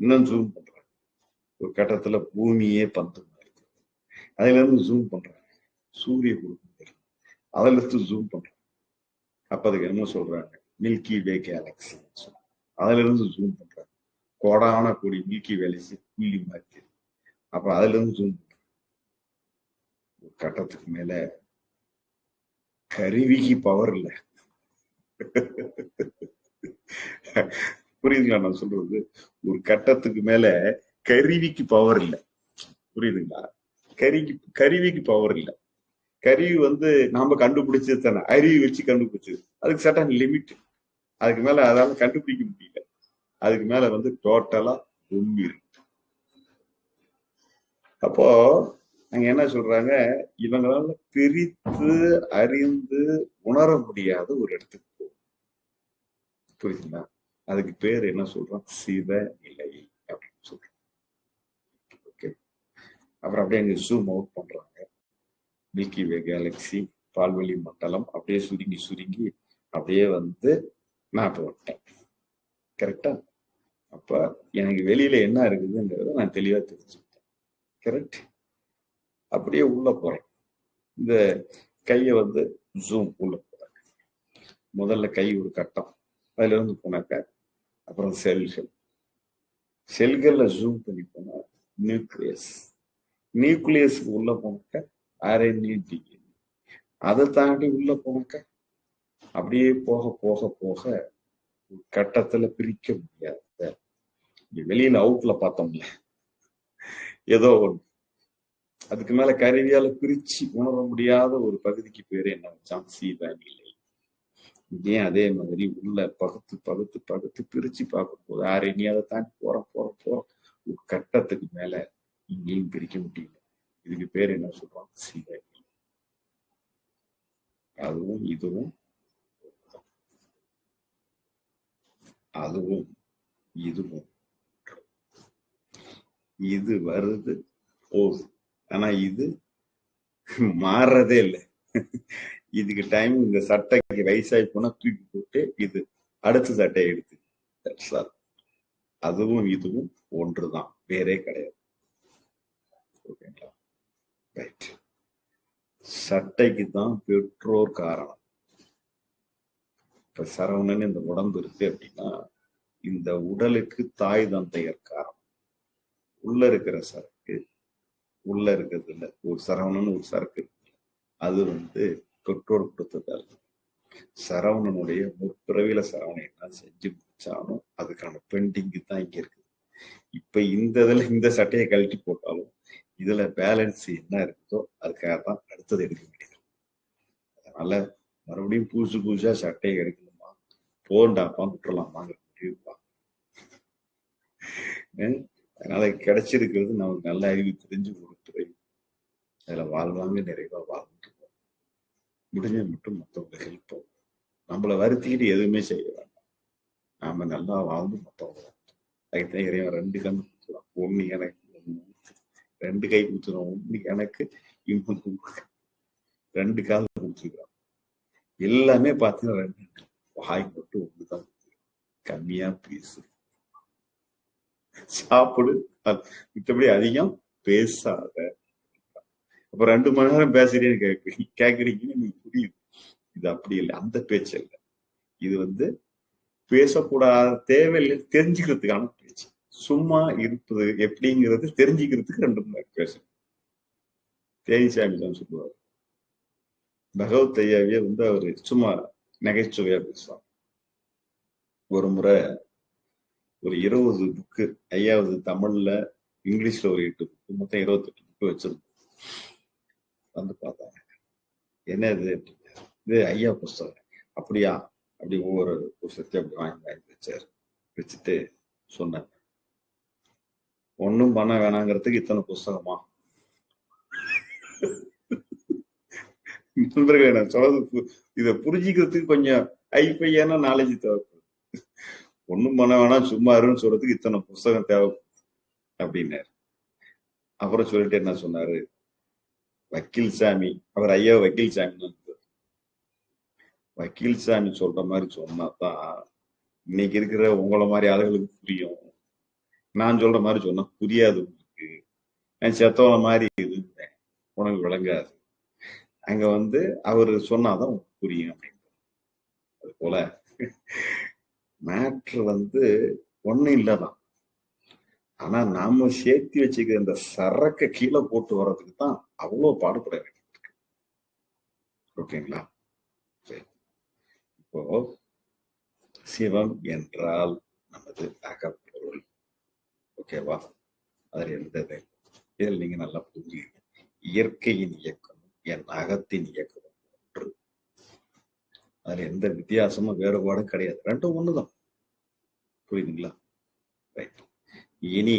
இன்னும் ஜூம் பண்றாங்க ஒரு கட்டத்துல பூமியே பந்து அதுல இருந்து ஜூம் பண்றாங்க சூரிய குடும்பம் தெரியும் அதுல இருந்து ஜூம் பண்றாங்க அப்ப அதுக்கு என்ன சொல்றாங்க? மில்கி வே கேலக்சி அதுல இருந்து ஜூம் பண்றாங்க கோடான கூடி மில்கி வேலைக்கு புள்ளி மாதிரி தெரியும் அப்ப அதுல இருந்து ஜூம் பண்றாங்க ஒரு கட்டத்துக்கு மேல கருவிக்கு பவர் இல்ல. புரியுதுங்களா நான் சொல்றது? ஒரு கட்டத்துக்கு மேல கருவிக்கு பவர் இல்லை. புரியுதுங்களா? கருவிக்கு கருவிக்கு பவர் இல்ல. கருவி வந்து நாம கண்டுபிடிச்சது தானே. அருவி வச்சு கண்டுபிடிச்சது. அதுக்கு சட்டன் லிமிட் அதுக்கு மேல அதால கண்டுபிடிக்க முடியல. அதுக்கு மேல வந்து டோட்டலா உண்மை இருக்கு. அப்போ அங்க என்ன சொல்றாங்க? இவங்களால பிரித்து அறிந்து உணர முடியாத ஒரு இடத்துக்கு போகும் புரியுதுங்களா? அதுக்கு பேர் என்ன சொல்றோம்? சிவ நிலை அப்படின்னு சொல்றோம். ஓகே அப்புறம் அப்படியே அங்கே ஜூம் அவுட் பண்றாங்க. மில்கி வே கேலக்சி பால்வெளி மண்டலம் அப்படியே சுருங்கி சுருங்கி அப்படியே வந்து நான் விட்டேன் கரெக்டா அப்ப எனக்கு வெளியில என்ன இருக்குதுங்கிறத நான் தெளிவா தெரிஞ்சுக்கிட்டேன். கரெக்ட் அப்படியே உள்ள போறேன். இந்த கையை வந்து ஜூம் உள்ள போறேன் முதல்ல கை ஒரு கட்டம். அதுல இருந்து போனாக்க அப்புறம் செல்கள். செல்கள்ல ஜூம் பண்ணி போனா நியூக்ளியஸ் நியூக்ளியஸ்க்கு உள்ள போனாக்க ஆர்என்ஏ டிஎன்ஏ அதை தாண்டி உள்ள போனாக்க அப்படியே போக போக போக ஒரு கட்டத்துல பிரிக்க முடியாத. வெளியில அவுட்ல பார்த்தோம்ல. ஏதோ ஒண்ணு. அதுக்கு மேல கருவியால பிரிச்சு உணர முடியாத ஒரு பகுதிக்கு பேரு என்ன வச்சான் சீதா நிலை ஏன் அதே மாதிரி உள்ள பகுத்து பகுத்து பகுத்து பிரிச்சு பார்க்கும்போது ஆறு அதை தாண்டி போற போற போற ஒரு கட்டத்துக்கு மேல இங்கேயும் பிரிக்க முடியல. இதுக்கு பேர் என்ன சொல்றோம் சீதா அதுவும் இதுவும் அதுவும் இதுவும். இது வருது போகுது. ஆனா இது மாறுறதே இல்லை. இதுக்கு டைம் இந்த சட்டைக்கு வயசாகி போனா தூக்கி போட்டு இது அடுத்த சட்டையை எடுத்து. அதுவும் இதுவும் ஒன்றுதான். வேறே கிடையாது. ஓகேங்களா ரைட் சட்டைக்கு தான் பெற்றோர் காரணம். இப்ப சரவணன் இந்த உடம்பு இருக்கு அப்படின்னா இந்த உடலுக்கு தாய் தந்தையர் காரணம். உள்ள இருக்கிற சரக்கு உள்ள இருக்கிறது இல்லை ஒரு சரவணன் ஒரு சரக்கு. அது வந்து பெற்றோர் கொடுத்ததால் சரவணனுடைய முற்பிறவில சரவணன் என்ன செஞ்சு முடிச்சாலும் அதுக்கான பெண்டிங் தான் இங்க இருக்குது இப்ப இந்த இதுல இந்த சட்டையை கழட்டி போட்டாலும் இதுல பேலன்ஸ் என்ன இருக்குதோ அதுக்காக தான் அடுத்தது எடுக்க வேண்டியது. அதனால மறுபடியும் புதுசு புதுசா சட்டையை எடுக்கணுமா போண்டாப்பா விட்டுறலாமாங்கிற முடிவுப்பா அதனால கிடைச்சிருக்கிறது நமக்கு நல்ல அறிவு தெரிஞ்சு ஒரு துறை அதுல வாழ்வாங்க நிறைவா வாழ்வாங்க முடிஞ்ச மட்டும் மற்றவங்க ஹெல்ப் பண்ணும் நம்மளை வருத்திக்கிட்டு எதுவுமே செய்ய வேண்டாம். நாம நல்லா வாழ்ந்து மற்றவங்க அதுக்குதான் இறைவன் ரெண்டு கண் கொடுத்துருவான் ஒண்ணு எனக்கு ரெண்டு கை கொடுத்துருவோம் ஒண்ணு எனக்கு இன்னொன்று ரெண்டு கால் கொடுத்துருக்கான் எல்லாமே பார்த்தீங்கன்னா ரெண்டு வாய் மட்டும் ஒண்ணுதான் கம்மியா பேசு. சாப்பிடு. அ- மித்தபடி அதிகம் பேசாத அப்ப ரெண்டு மணி நேரம் பேசுறேன்னு கேட்கு கேக்குறீங்கன்னு நீங்க புரியுது இது அப்படி இல்லை. அந்த பேச்சு இல்லை. இது வந்து பேசக்கூடாத தேவையில்லை தெரிஞ்சுக்கிறதுக்கான பேச்சு. சும்மா இருப்பது எப்படிங்கிறது தெரிஞ்சுக்கிறதுக்கு ரெண்டு மணி நேரம் பேசணும் தேனிசாமி தான் சொல்லுவார். பகவத் ஐயாவே வந்து அவரு சும்மா நகைச்சுவையா பேசுவார். ஒரு முறை ஒரு இருபது புக்கு ஐயாவது தமிழ்ல இங்கிலீஷ்ல ஒரு எட்டு புக்கு மொத்தம் இருபத்தெட்டு புக்கு வச்சிருந்தோம். வந்து பார்த்தாங்க. என்ன இது இது ஐயா புஸ்தகம். அப்படியா? அப்படி ஒவ்வொரு புஸ்தகத்தையும் அப்படி வாங்கி வாங்கி வச்சாரு. வச்சுட்டு சொன்னார். ஒண்ணும் பண்ண வேணாங்கிறதுக்கு இத்தனை புஸ்தகமா? நண்பர்கள் நான் சொல்றது பு- இதை புரிஞ்சுக்கிறதுக்கு கொஞ்சம் ஐப்பையான நாலேஜ் தேவைப்படுது ஒண்ணும் பண்ண வேணாம் சும்மா இருன்னு சொல்றதுக்கு இத்தனை புஸ்தகம் தேவை அப்படின்னாரு. அப்புறம் சொல்லிட்டு என்ன சொன்னாரு? வக்கீல் சாமி அவர் ஐயா வக்கீல் சாமி வக்கீல் சாமி சொல்ற மாதிரி சொன்னாதான் இன்னைக்கு இருக்கிற உங்களை மாதிரி ஆளுகளுக்கு புரியும். நான் சொல்ற மாதிரி சொன்னா புரியாது உங்களுக்கு. நான் செத்தவன மாதிரி இருந்தேன். உனக்கு விளங்காது. அங்க வந்து அவர் சொன்னாதான் புரியும் அப்படின்னு அது போல மேட்ரு வந்து ஒண்ணும் இல்லதான். ஆனா நாம சேர்த்து வச்சுக்கிற இந்த சரக்க கீழே போட்டு வர்றதுக்கு தான் அவ்வளவு பாடுபட வேண்டியிருக்கு ஓகேங்களா? சரி. இப்போ சிவம் என்றால் நமது அகப்பொருள் ஓகேவா? அதில் எந்த இதில் நீங்க நல்லா புரிஞ்சுக்கங்க. இயற்கையின் இயக்கம் என் அகத்தின் இயக்கம் ஒன்று. அதுல எந்த வித்தியாசமும் வேறுபாடும் கிடையாது. ரெண்டும் ஒண்ணுதான். புரியுதுங்களா? ரைட் இனி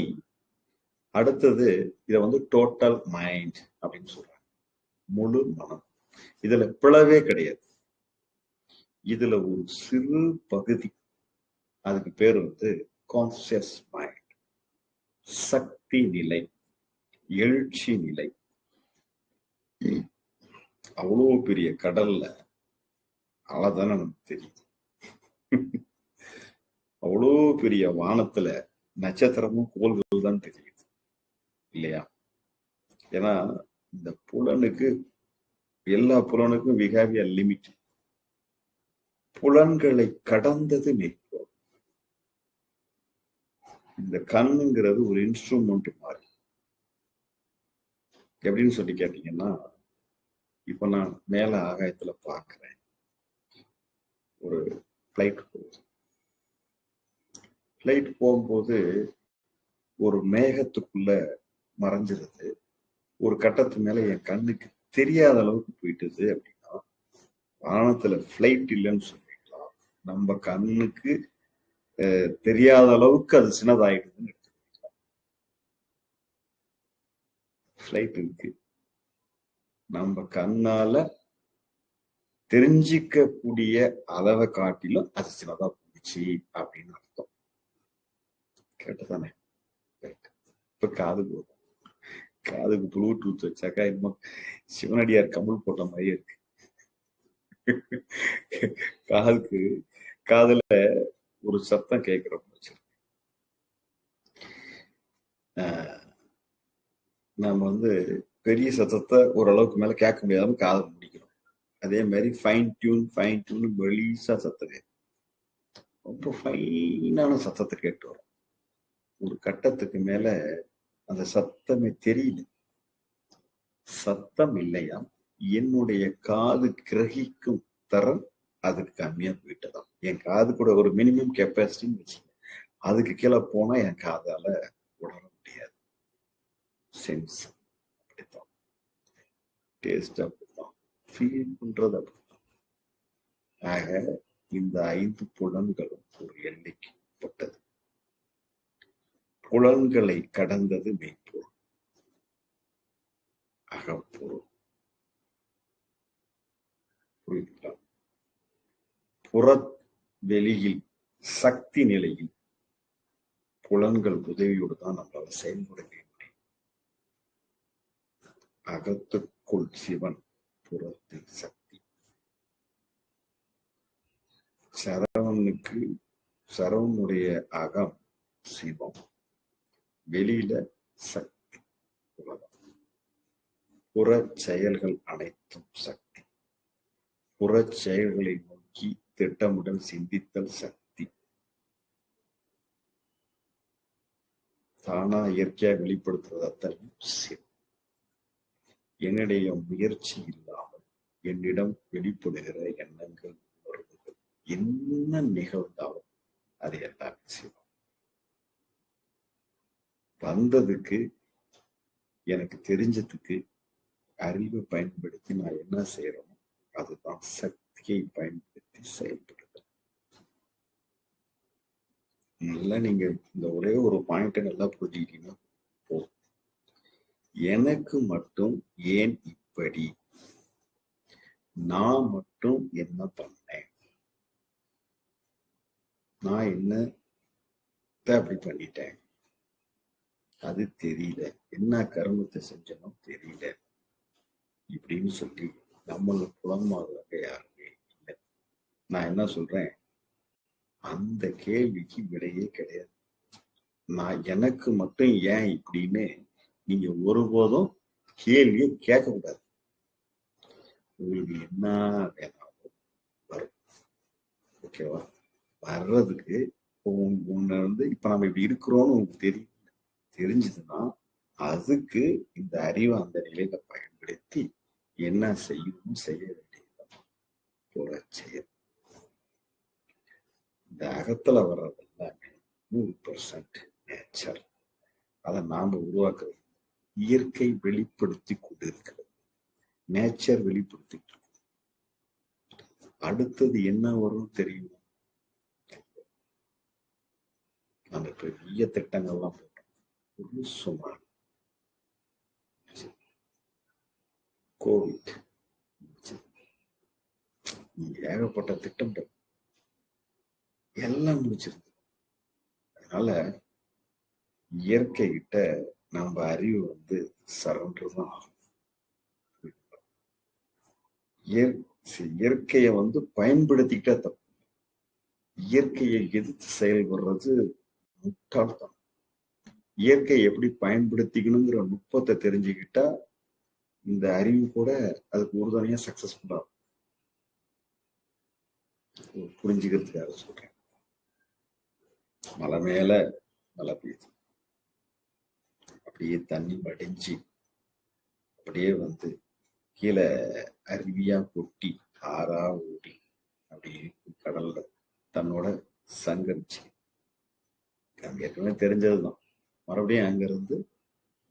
அடுத்தது இதை வந்து டோட்டல் மைண்ட் அப்படின்னு சொல்றாங்க. முழு மனம். இதுல பிளவே கிடையாது. இதுல ஒரு சிறு பகுதி. அதுக்கு பேர் வந்து கான்சியஸ் மைண்ட் சக்தி நிலை. எழுச்சி நிலை. அவ்வளோ பெரிய கடல்ல அவ்வளவுதானே நமக்கு தெரியும். அவ்வளோ பெரிய வானத்துல நட்சத்திரமும் கோள்கள் தான் தெரியுது இல்லையா? ஏன்னா இந்த புலனுக்கு எல்லா புலனுக்கும் we have லிமிட் புலன்களை கடந்தது மெய்ப்பொருள் இந்த கண்ணுங்கிறது ஒரு இன்ஸ்ட்ருமெண்ட் மாதிரி. எப்படின்னு சொல்லி கேட்டீங்கன்னா இப்ப நான் மேல ஆகாயத்துல பாக்குறேன் ஒரு பிளைட் போகுது. பிளைட் போகும்போது ஒரு மேகத்துக்குள்ள மறைஞ்சிருது. ஒரு கட்டத்து மேல என் கண்ணுக்கு தெரியாத அளவுக்கு போயிட்டுது அப்படின்னா வானத்துல ஃபிளைட் இல்லைன்னு சொல்லிக்கலாம் நம்ம கண்ணுக்கு தெரியாத அளவுக்கு அது சின்னதாயிடுதுன்னு எடுத்துக்கலாம் ஃபிளைட் இருக்கு. நம்ம கண்ணால தெரிஞ்சிக்கக்கூடிய அளவை காட்டிலும் அது சின்னதா போச்சு அப்படின்னு அர்த்தம். கேட்டதானே? இப்ப காது போதும் காதுக்கு ப்ளூடூத் வச்சாக்கா இன்னும் சிவனடியார் கமல் போட்ட மாதிரி இருக்கு. காதுக்கு காதுல ஒரு சத்தம் கேட்கிற போச்சு நாம வந்து பெரிய சத்தத்தை ஓரளவுக்கு மேல கேட்க முடியாம காதை முடிக்கிறோம் அதே மாதிரி ஃபைன் டியூன் ஃபைன் டியூன் மெலிசா சத்தம் கேட்கும். ரொம்ப ஃபைனான சத்தத்தை கேட்டு வரும். ஒரு கட்டத்துக்கு மேல அந்த சத்தமே தெரியல. சத்தம் இல்லையா என்னுடைய காது கிரகிக்கும் தரம் அதுக்கு கம்மியா போயிட்டதாம். என் காது கூட ஒரு மினிமம் கெப்பாசிட்டின்னு வச்சுக்கேன் அதுக்கு கீழே போனா என் காதால உணர முடியாது. சென்ஸ் அப்படித்தான். டேஸ்ட் அப்படித்தான். ஃபீல் பண்றது அப்படித்தான். ஆக இந்த ஐந்து புலன்களும் ஒரு எல்லைக்கு பட்டது புலன்களை கடந்தது மெய்ப்பொருள் அகப்பொருள். புரியுதுங்களா புற வெளியில் சக்தி நிலையில் புலன்கள் உதவியோடு தான் நம்மளால செயல்பட முடியும். அகத்துக்குள் சிவன் புறத்தில் சக்தி. சரவனுக்கு சரவனுடைய அகம் சிவம். வெளியில சக்தி. புற செயல்கள் அனைத்தும் சக்தி. புற செயல்களை நோக்கி திட்டமிடல் சிந்தித்தல் சக்தி. தானா இயற்கையா வெளிப்படுத்துறது அத்தனை சிவம் என்னுடைய முயற்சி இல்லாமல் என்னிடம் வெளிப்படுகிற எண்ணங்கள் உணர்வுகள் என்ன நிகழ்ந்தாலும் அது எல்லாமே சிவம் வந்ததுக்கு எனக்கு தெரிஞ்சதுக்கு அறிவை பயன்படுத்தி நான் என்ன செய்யறோம் அதுதான் சக்தியை பயன்படுத்தி செயல்படுது நல்லா நீங்க இந்த ஒரே ஒரு பாயிண்ட நல்லா புரிஞ்சுக்கிட்டீங்கன்னா போதும். எனக்கு மட்டும் ஏன் இப்படி? நான் மட்டும் என்ன பண்ணேன்? நான் என்ன அப்படி பண்ணிட்டேன்? அது தெரியல. என்ன கர்மத்தை செஞ்சனோ தெரியல. இப்படின்னு சொல்லி நம்மள புலமாகவே யாருமே இல்லை. நான் என்ன சொல்றேன்? அந்த கேள்விக்கு விடையே கிடையாது. நான் எனக்கு மட்டும் ஏன் இப்படின்னு நீங்க ஒருபோதும் கேள்வியை கேட்கக்கூடாது. உங்களுக்கு என்ன வேணாலும் வரும். ஓகேவா? வர்றதுக்கு உன்னை வந்து இப்ப நம்ம இப்படி இருக்கிறோம்னு உங்களுக்கு தெரியும். தெரிஞ்சதுன்னா அதுக்கு இந்த அறிவை அந்த நிலையில பயன்படுத்தி என்ன செய்யணும் செய்ய வேண்டியது செயல். இந்த அகத்துல வர்றது எல்லாமே நூறு பர்சன்ட் நேச்சர் அதை நாம உருவாக்குறது. இயற்கை வெளிப்படுத்தி கொண்டிருக்கிறது. நேச்சர் வெளிப்படுத்திட்டு இருக்கு. அடுத்தது என்ன வரும் தெரியும்? நம்ம பெரிய திட்டங்கள்லாம் Somar. சுமார் கோவிட் ஏகப்பட்ட திட்டங்கள். எல்லாம் முடிச்சிருக்கு. அதனால இயற்கை கிட்ட நம்ம அறிவு வந்து சரண்டர் தான் ஆகும். இயற்கையை வந்து பயன்படுத்திக்கிட்டா தப்பு. இயற்கையை எதிர்த்து செயல்படுறது முட்டாள்தான் இயற்கை எப்படி பயன்படுத்திக்கணுங்கிற நுட்பத்தை தெரிஞ்சுக்கிட்டா இந்த அறிவு கூட அதுக்கு உறுதுணையா சக்சஸ்ஃபுல்லா புரிஞ்சுக்கிறதுக்காக சொல்றேன் மலை மேல மழை பெய்யுது. அப்படியே தண்ணி வடிஞ்சு அப்படியே வந்து கீழே அருவியா கொட்டி ஆறா ஓடி அப்படியே கடல்ல தன்னோட சங்கரிச்சு. ஏற்கனவே தெரிஞ்சதுதான். மறுபடியும் அங்கிருந்து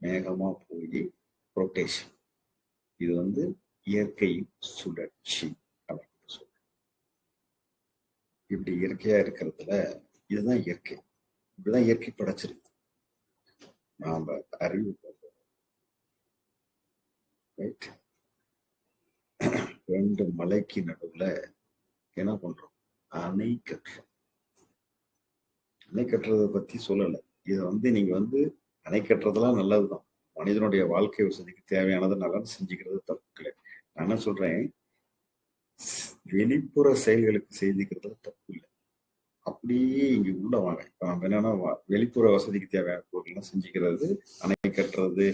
மேகமா போய் ரொட்டேஷன் இது வந்து இயற்கை சுழற்சி அப்படின்னு சொல்றோம். இப்படி இயற்கையா இருக்கிறதுல இதுதான் இயற்கை. இப்படிதான் இயற்கை படைச்சிருக்கு. நாம அறிவு ரைட் ரெண்டு மலைக்கு நடுவுல என்ன பண்றோம்? அணை கட்டுறோம். அணை கட்டுறதை பத்தி சொல்லலை. இதை வந்து நீங்க வந்து அணை கட்டுறதெல்லாம் நல்லதுதான். மனிதனுடைய வாழ்க்கை வசதிக்கு தேவையானதை நல்லா செஞ்சுக்கிறது தப்பு இல்லை நான் என்ன சொல்றேன்? வெளிப்புற செயல்களுக்கு செய்திக்கிறதுல தப்பு இல்லை அப்படியே இங்க உள்ள வாங்க. இப்ப நம்ம என்னன்னா வெளிப்புற வசதிக்கு தேவையான பொருள்லாம் செஞ்சுக்கிறது அணை கட்டுறது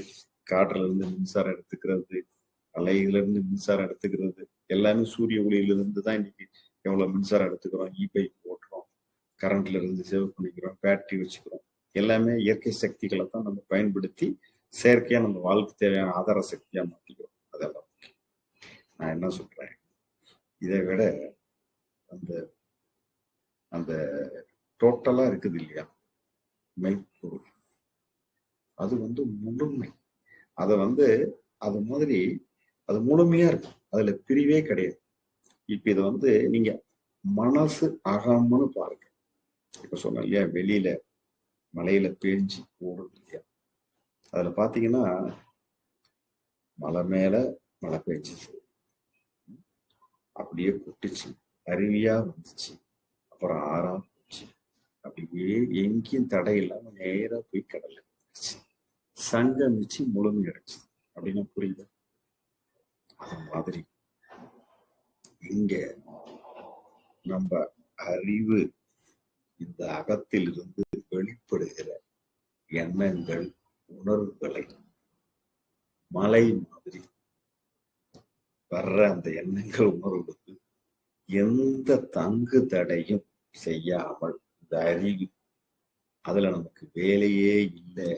காற்றுல இருந்து மின்சாரம் எடுத்துக்கிறது அலையில இருந்து மின்சாரம் எடுத்துக்கிறது எல்லாமே சூரிய ஒளியில இருந்து தான் இன்னைக்கு எவ்வளவு மின்சாரம் எடுத்துக்கிறோம் இ பைக் ஓட்டுறோம் கரண்ட்ல இருந்து சேவ் பண்ணிக்கிறோம் பேட்டரி வச்சுக்கிறோம். எல்லாமே இயற்கை சக்திகளை தான் நம்ம பயன்படுத்தி செயற்கையா நம்ம வாழ்க்கை தேவையான ஆதார சக்தியா மாத்திக்கிறோம். அதெல்லாம் நான் என்ன சொல்றேன்? இதை விட அந்த அந்த டோட்டலா இருக்குது இல்லையா? மெய்ப்பொருள் அது வந்து முழுமை. அதை வந்து அது மாதிரி அது முழுமையா இருக்கும். அதுல பிரிவே கிடையாது. இப்ப இதை வந்து நீங்க மனசு அகம்னு பாருங்க. இப்ப சொன்ன இல்லையா? வெளியில மலையில பேஞ்சு ஓடுது இல்லையா அதுல பாத்தீங்கன்னா மலை மேல மழை பெஞ்சிச்சு அப்படியே கொட்டுச்சு. அருவியா வந்துச்சு. அப்புறம் ஆறா போச்சு. அப்படியே எங்கேயும் தடை இல்லாம நேரா போய் கடல்ல சங்கமிச்சு முழுமை அடைச்சு அப்படின்னு புரியுது? அது மாதிரி. இங்க நம்ம அறிவு இந்த அகத்திலிருந்து வெளிப்படுகிற எண்ணங்கள் உணர்வுகளை மலை மாதிரி வர்ற அந்த எண்ணங்கள் உணர்வுக்கு எந்த தங்கு தடையும் செய்யாமல் இந்த அறிவு அதுல நமக்கு வேலையே இல்லை.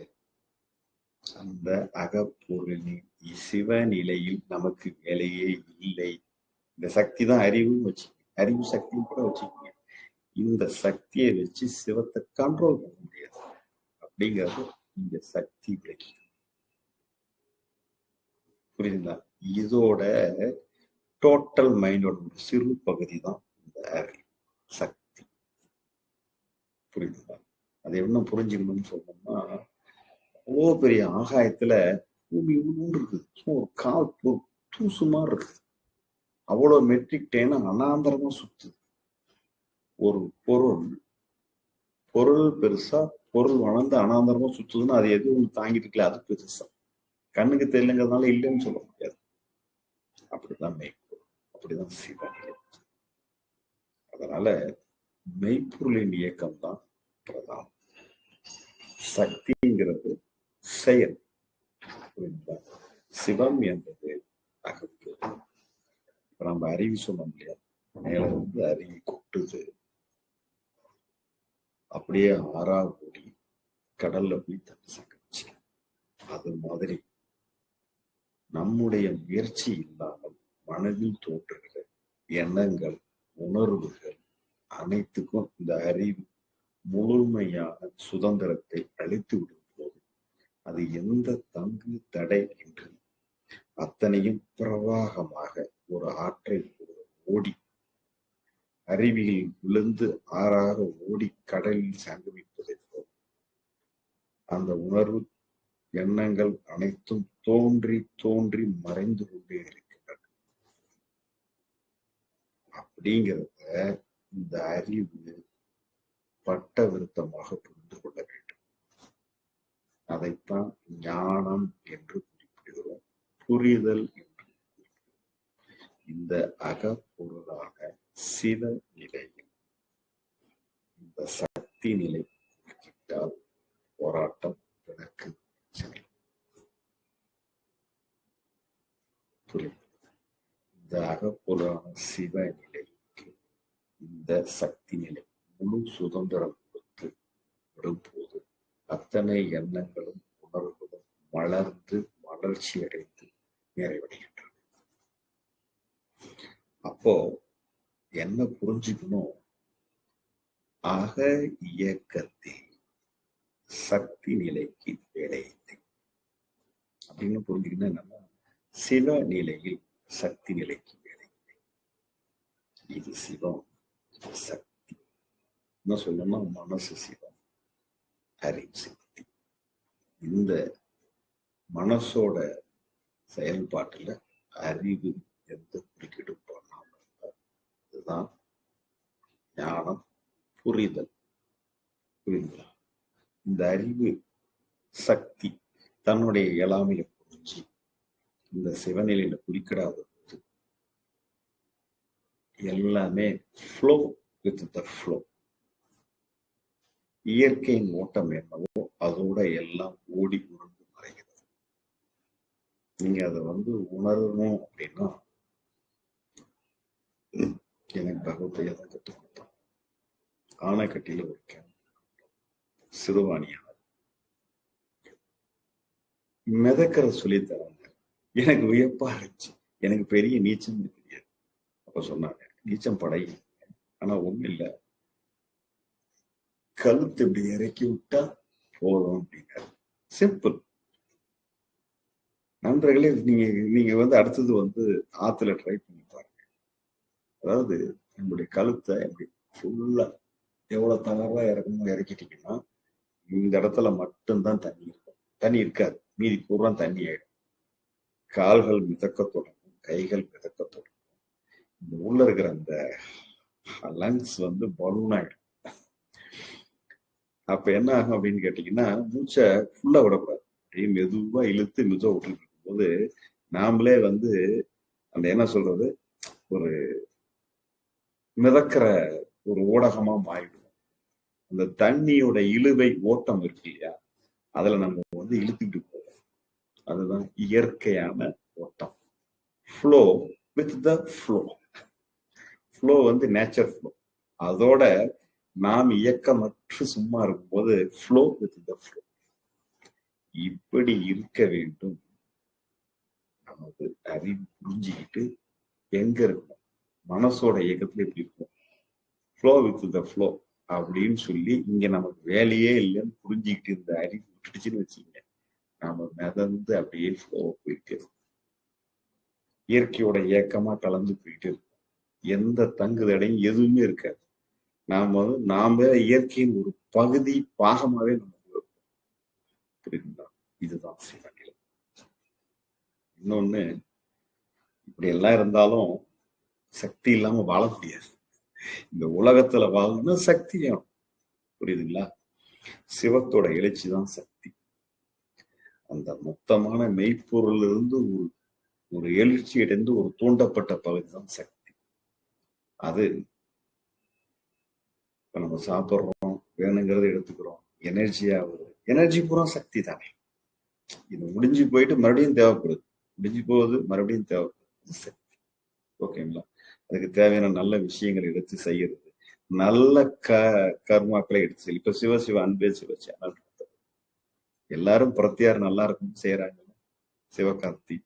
அந்த அகப்பொருளின் சிவநிலையில் நமக்கு வேலையே இல்லை. இந்த சக்தி தான் அறிவும் வச்சுக்கோங்க. அறிவு சக்தியும் கூட வச்சுக்கோங்க. இந்த சக்தியை வச்சு சிவத்தை கண்ட்ரோல் பண்ண முடியாது. அப்படிங்கிறது இங்க சக்தி விளக்கி. புரியுதுங்களா? இதோட டோட்டல் மைண்டோட ஒரு சிறு பகுதி தான் இந்த சக்தி. புரியுதுங்களா? அது என்ன புரிஞ்சுக்கணும்னு சொன்னோம்னா அவ்வளோ பெரிய ஆகாயத்துல பூமி ஒன்று இருக்குது ஒரு கால் ஒரு தூசு மாதிரி இருக்குது அவ்வளவு மெட்ரிக் டேனா அனாந்தரமா சுத்துது. ஒரு பொருள் பொருள் பெருசா பொருள் வளர்ந்து அனாந்தரமா சுத்துதுன்னா அது எது ஒன்று தாங்கிட்டு இருக்கல அது பெருசா. கண்ணுக்கு தெரியலங்கிறதுனால இல்லைன்னு சொல்ல முடியாது. அப்படிதான் மெய்ப்பொருள். அப்படிதான் சிவநிலை அதனால மெய்ப்பொருளின் இயக்கம் தான் பிரதானம். சக்திங்கிறது செயல். சிவம் என்பது அகப்பு இப்ப நம்ம அறிவு சொன்னோம் இல்லையா? மேல வந்து அறிவு கொட்டுது. அப்படியே ஆறா ஓடி கடல்ல போய் தண்ணி சங்கரிச்சு அது மாதிரி நம்முடைய முயற்சி இல்லாமல் மனதில் தோன்றுகிற எண்ணங்கள் உணர்வுகள் அனைத்துக்கும் இந்த அறிவு முழுமையான சுதந்திரத்தை அளித்து விடும் போது அது எந்த தங்கு தடை இன்றி அத்தனையும் பிரவாகமாக ஒரு ஆற்றை ஓடி அருவியில் விழுந்து ஆறாக ஓடி கடலில் சங்கமிப்பதை போல். அந்த உணர்வு எண்ணங்கள் அனைத்தும் தோன்றி தோன்றி மறைந்து கொண்டே இருக்கின்றன. அப்படிங்கிறத இந்த அறிவு பட்ட விருத்தமாக புரிந்து கொள்ள வேண்டும். அதைத்தான் ஞானம் என்று குறிப்பிடுகிறோம் புரிதல் என்று இந்த அக சிவ நிலையில் இந்த சக்தி நிலை கிட்டால் போராட்டம் எனக்கு இந்த அகப்பொருளான சிவ நிலைக்கு இந்த சக்தி நிலை முழு சுதந்திரம் கொடுத்து விடும்போது அத்தனை எண்ணங்களும் உணர்வுகளும் வளர்ந்து வளர்ச்சி அடைந்து நிறைவடைகின்றன அப்போ என்ன புரிஞ்சுக்கணும்? அக இயக்கத்தில் சக்தி நிலைக்கு வேலையில்லை அப்படின்னு புரிஞ்சுக்கணும் என்னன்னா சிவ நிலையில் சக்தி நிலைக்கு வேலை இல்லை இது சிவம் சக்தி. என்ன சொல்லணும்னா மனசு சிவம் அறிவு சக்தி இந்த மனசோட செயல்பாட்டுல அறிவு எந்த குறுக்கிடும் இதுதான் ஞானம் புரிதல் புரியுங்களா இந்த அறிவு சக்தி தன்னுடைய இயலாமையை புரிஞ்சு இந்த சிவநிலையில குறிக்கிடாத போது எல்லாமே ஃப்ளோ வித் த ஃப்ளோ இயற்கையின் ஓட்டம் என்னவோ அதோட எல்லாம் ஓடி உருண்டு மறைகிறது. நீங்க அதை வந்து உணரணும் அப்படின்னா எனக்கு பகவத்தையா தான் கற்றுக் கொடுத்தான். ஆனைக்கட்டியில ஒரு சிறுவாணியா. சிறுவாணியார் மிதக்கிற சொல்லி தராங்க. எனக்கு வியப்பா இருந்துச்சு. எனக்கு பெரிய நீச்சம் தெரியாது. அப்ப சொன்னாங்க நீச்சம் படை. ஆனா ஒண்ணு இல்ல. கழுத்து இப்படி இறக்கி விட்டா போதும் அப்படின்னாரு. சிம்பிள் நண்பர்களே நீங்க நீங்க வந்து அடுத்தது வந்து ஆத்துல ட்ரை பண்ணி பாருங்க. அதாவது நம்முடைய கழுத்தை இப்படி ஃபுல்லா எவ்வளவு தளர்வா இறக்கணுமோ இறக்கிட்டீங்கன்னா இந்த இடத்துல மட்டும்தான் தண்ணி இருக்கும். தண்ணி இருக்காது. மீதி பூரா தண்ணி ஆயிடும். கால்கள் மிதக்க தொடங்கும். கைகள் மிதக்க தொடங்கும். இந்த உள்ள இருக்கிற அந்த லங்ஸ் வந்து பலூன் ஆயிடும். அப்ப என்ன ஆகும் அப்படின்னு கேட்டீங்கன்னா மூச்சை ஃபுல்லா விடக்கூடாது. அப்படியே மெதுவா இழுத்து மெதுவா விட்டுட்டு இருக்கும்போது நாமளே வந்து அந்த என்ன சொல்றது? ஒரு மிதக்கிற ஒரு ஊடகமா மாறிடுவோம் அந்த தண்ணியோட இழுவை ஓட்டம் இருக்கு இல்லையா? அதுல நம்ம வந்து இழுத்துக்கிட்டு போவோம். அதுதான் இயற்கையான ஓட்டம். Flow with the flow flow வந்து நேச்சர் ஃப்ளோ அதோட நாம் இயக்கமற்று சும்மா இருக்கும்போது ஃப்ளோ வித் த ஃப்ளோ இப்படி இருக்க வேண்டும். நமது அறிவு புரிஞ்சுக்கிட்டு எங்க இருக்கணும்? மனசோட இயக்கத்துல இப்படி இருக்கும். ஃப்ளோ வித் த ஃப்ளோ அப்படின்னு சொல்லி இங்க நமக்கு வேலையே இல்லைன்னு புரிஞ்சுக்கிட்டு இந்த அறிவு விட்டுடுச்சுன்னு வச்சுக்கோங்க. நாம மிதந்து அப்படியே ஃப்ளோ போயிட்டு இருக்கும். இயற்கையோட இயக்கமா கலந்து போயிட்டு இருக்கும். எந்த தங்குதடையும் எதுவுமே இருக்காது. நாம வந்து நாம இயற்கையின் ஒரு பகுதி பாகமாவே நம்ம இருப்போம். புரியுதுங்களா? இதுதான் சிவநிலை இன்னொன்னு இப்படி எல்லாம் இருந்தாலும் சக்தி இல்லாம வாழ முடியாது. இந்த உலகத்துல வாழணும்னா சக்தி வேணும். புரியுதுங்களா? சிவத்தோட எழுச்சி தான் சக்தி. அந்த மொத்தமான மெய்ப்பொருள் இருந்து ஒரு ஒரு எழுச்சி அடைந்து ஒரு தூண்டப்பட்ட பகுதி தான் சக்தி. அது இப்ப நம்ம சாப்பிடுறோம் வேணுங்கிறத எடுத்துக்கிறோம் எனர்ஜியா வருது. எனர்ஜி பூரா சக்தி தானே. இது முடிஞ்சு போயிட்டு மறுபடியும் தேவைப்படுது. முடிஞ்சு போகுது மறுபடியும் தேவைப்படுது. சக்தி. ஓகேங்களா? அதுக்கு தேவையான நல்ல விஷயங்களை எடுத்து செய்யறது. நல்ல க கர்மாக்களை எடுத்து செய்ய இப்ப சிவ சிவ அன்பே சிவ சேனல் எல்லாரும் பிரத்தியார் நல்லா இருக்கும் செய்யறாங்க சிவகார்த்தி.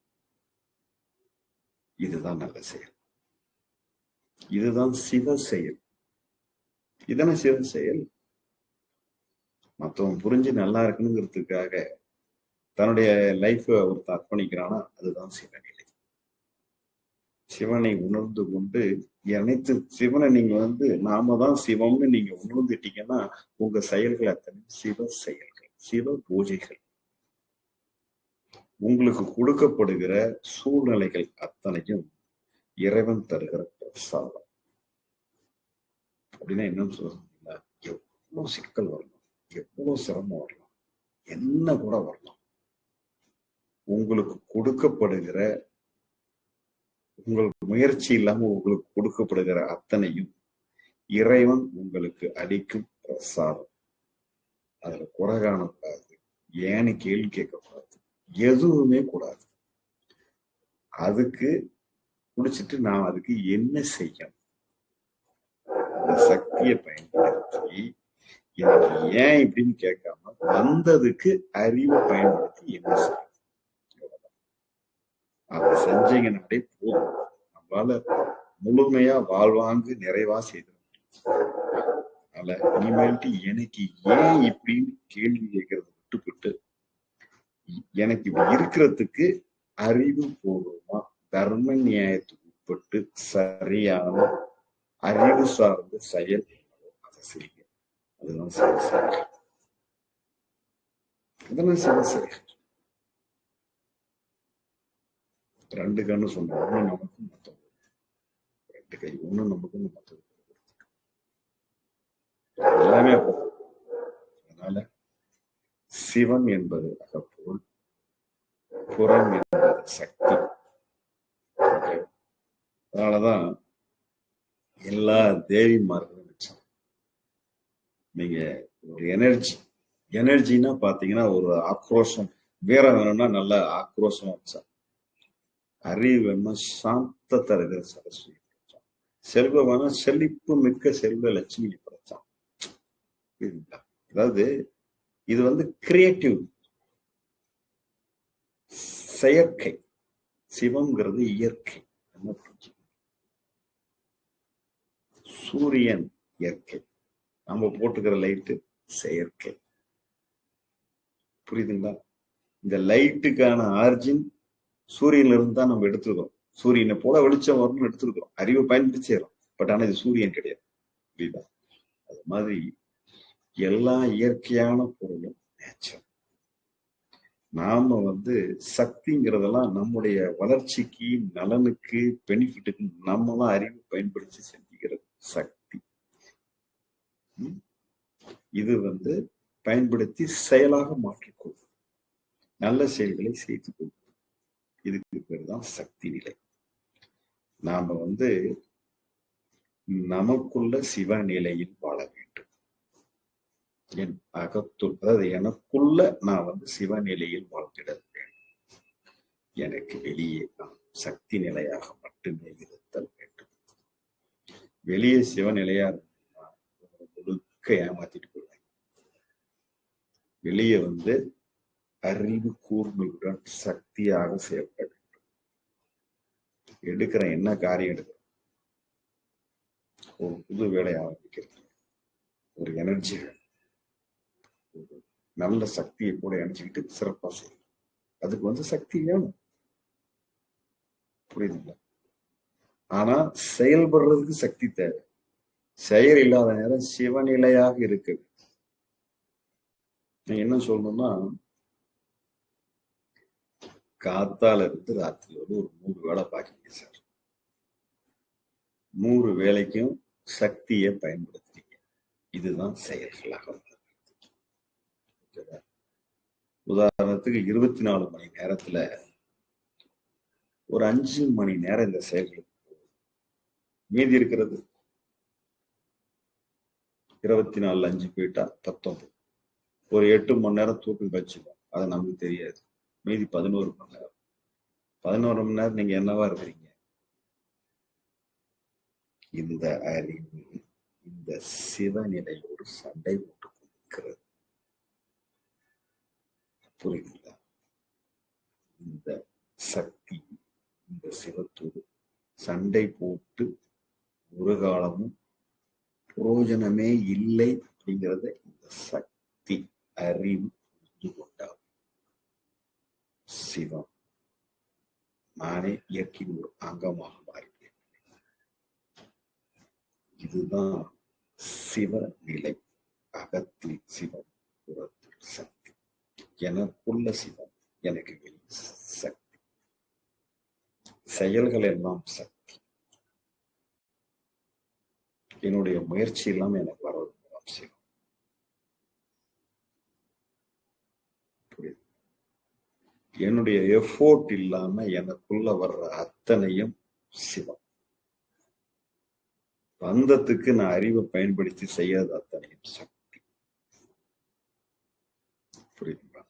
இதுதான் நல்ல செயல். இதுதான் சிவ செயல். இதான சிவ செயல்? மத்தவன் புரிஞ்சு நல்லா இருக்கணுங்கிறதுக்காக தன்னுடைய லைஃப் ஒருத்தன் அர்ப்பணிக்கிறானா? அதுதான் சிவநிலை சிவனை உணர்ந்து கொண்டு அனைத்து சிவனை நீங்க வந்து நாம தான் சிவம்னு நீங்க உணர்ந்துட்டீங்கன்னா உங்க செயல்கள் அத்தனை சிவ செயல்கள் சிவ பூஜைகள். உங்களுக்கு கொடுக்கப்படுகிற சூழ்நிலைகள் அத்தனையும் இறைவன் தருகிற பிரசாதம். அப்படின்னா என்னன்னு சொல்ல எவ்வளவு சிக்கல் வரலாம் எவ்வளவு சிரமம் வரலாம் என்ன கூட வரலாம். உங்களுக்கு கொடுக்கப்படுகிற உங்களுக்கு முயற்சி இல்லாம உங்களுக்கு கொடுக்கப்படுகிற அத்தனையும் இறைவன் உங்களுக்கு அளிக்கும் பிரசாதம். அதுல குறை காணக்கூடாது ஏன்னு கேள்வி கேட்கக்கூடாது. எதுவுமே கூடாது. அதுக்கு குடிச்சிட்டு நான் அதுக்கு என்ன செய்யணும்? அந்த சக்தியை பயன்படுத்தி எனக்கு ஏன் இப்படின்னு கேட்காம வந்ததுக்கு அறிவை பயன்படுத்தி என்ன செய்யணும்? அதை செஞ்சீங்கன்னாலே போதும். நம்மளால முழுமையா வாழ்வாங்கு நிறைவா செய்து அதனால இனிமேல்ட்டு எனக்கு ஏன் இப்படின்னு கேள்வி கேட்கறத விட்டுவிட்டு எனக்கு இப்படி இருக்கிறதுக்கு அறிவு பூர்வமா தர்ம நியாயத்துக்கு உட்பட்டு சரியான அறிவு சார்ந்த செயல் அதை செய்யுங்க. அதுதான் சரி சரி. அதெல்லாம் சரி சரி. ரெண்டு கண்ணு சொன்னோம் ஒண்ணு நமக்கு மத்தவங்க. ரெண்டு கை ஒண்ணு நமக்கு மத்தவங்க. எல்லாமே அதனால சிவம் என்பது அகப்பொருள் புறம் என்பது சக்தி. அதனாலதான் எல்லா தேவிமார்களும் வச்சாங்க நீங்க ஒரு எனர்ஜி எனர்ஜின்னா பாத்தீங்கன்னா ஒரு ஆக்ரோஷம் வீரம் வேணும்னா நல்ல ஆக்ரோஷமா வச்சா. அறிவு சாந்த சாந்தத்தை சரஸ்வதி படைச்சான் செல்வம் செழிப்பு மிக்க செல்வ லட்சுமி படைச்சான் புரியுதுங்களா? அதாவது இது வந்து கிரியேட்டிவ் செயற்கை. சிவம்ங்கிறது இயற்கை. சூரியன் இயற்கை. நம்ம போட்டுக்கிற லைட்டு செயற்கை. புரியுதுங்களா? இந்த லைட்டுக்கான ஆர்ஜின் சூரியன்ல இருந்து தான் நம்ம எடுத்துக்கிறோம் சூரியனை போல வெளிச்சம் வரும்னு எடுத்துருக்கோம். அறிவை பயன்படுத்தி செய்யறோம். பட் ஆனா இது சூரியன் கிடையாது. புரியுதா? அது மாதிரி எல்லா இயற்கையான பொருளும் நேச்சர் நாம வந்து சக்திங்கிறதெல்லாம் நம்முடைய வளர்ச்சிக்கு நலனுக்கு பெனிஃபிட்டுக்கு நம்ம தான் அறிவு பயன்படுத்தி செஞ்சுக்கிறது சக்தி. இது வந்து பயன்படுத்தி செயலாக மாற்றிக்கொள்ளும் நல்ல செயல்களை செய்து கொள்ளும் இதுக்கு பேர் தான் சக்தி நிலை. நாம வந்து நமக்குள்ள சிவ நிலையில் வாழ வேண்டும். என் அகத்துள் அதாவது எனக்குள்ள நான் வந்து சிவ நிலையில் வாழ்ந்திட வேண்டும். எனக்கு வெளியே நான் சக்தி நிலையாக மட்டுமே இருத்தல் வேண்டும். வெளியே சிவநிலையா இருந்தா முழுக்க ஏமாத்திட்டு போயிடுவேன் வெளியே வந்து அறிவு கூர்மையுடன் சக்தியாக செயல்பட வேண்டும். எடுக்கிற என்ன காரியம் எடுக்கிற ஒரு புது வேலையை ஆரம்பிக்கிறது. ஒரு எனர்ஜி ஒரு நல்ல சக்தியை கூட இணைச்சிக்கிட்டு சிறப்பா செய்யும் அதுக்கு வந்து சக்தி வேணும். புரியுதுங்களா? ஆனா செயல்படுறதுக்கு சக்தி தேவை. செயல் இல்லாத நேரம் சிவநிலையாக இருக்கு நான் என்ன சொல்லணும்னா காத்தால இருந்து ராத்திரி வந்து ஒரு நூறு வேலை பாக்கிங்க சார். நூறு வேலைக்கும் சக்தியை பயன்படுத்துறீங்க. இதுதான் செயல்களாக ஓகேவா? உதாரணத்துக்கு இருபத்தி நாலு மணி நேரத்துல ஒரு அஞ்சு மணி நேரம் இந்த செயல்களுக்கு மீதி இருக்கிறது இருபத்தி நாலு அஞ்சு போயிட்டா பத்தொன்பது. ஒரு எட்டு மணி நேரம் தூக்கம் வச்சுக்கோம். அது நமக்கு தெரியாது. மீதி பதினோரு மணி நேரம். பதினோரு மணி நேரம் நீங்க என்னவா இருக்கிறீங்க? இந்த அறிவு இந்த சிவநிலையோடு சண்டை போட்டு கொடுக்கிறது. புரியுதுங்களா? இந்த சக்தி இந்த சிவத்தோடு சண்டை போட்டு ஒரு காலமும் பிரயோஜனமே இல்லை அப்படிங்கிறத இந்த சக்தி அறிவு புரிந்து கொண்டார் சிவம் நானே இயற்கையின் ஒரு அங்கமாக மாறினேன் இதுதான் சிவ நிலை அகத்தில் சிவம் புறத்தில் சக்தி எனக்குள்ள சிவம் எனக்கு வெளியே சக்தி செயல்கள் எல்லாம் சக்தி என்னுடைய முயற்சி எல்லாம் எனக்கு வர்றது மூலம் சிவம் புரியுது என்னுடைய எஃபோர்ட் இல்லாம எனக்குள்ள வர்ற அத்தனையும் சிவம். பந்தத்துக்கு நான் அறிவை பயன்படுத்தி செய்யாத அத்தனையும் சக்தி. புரியுதுங்களா?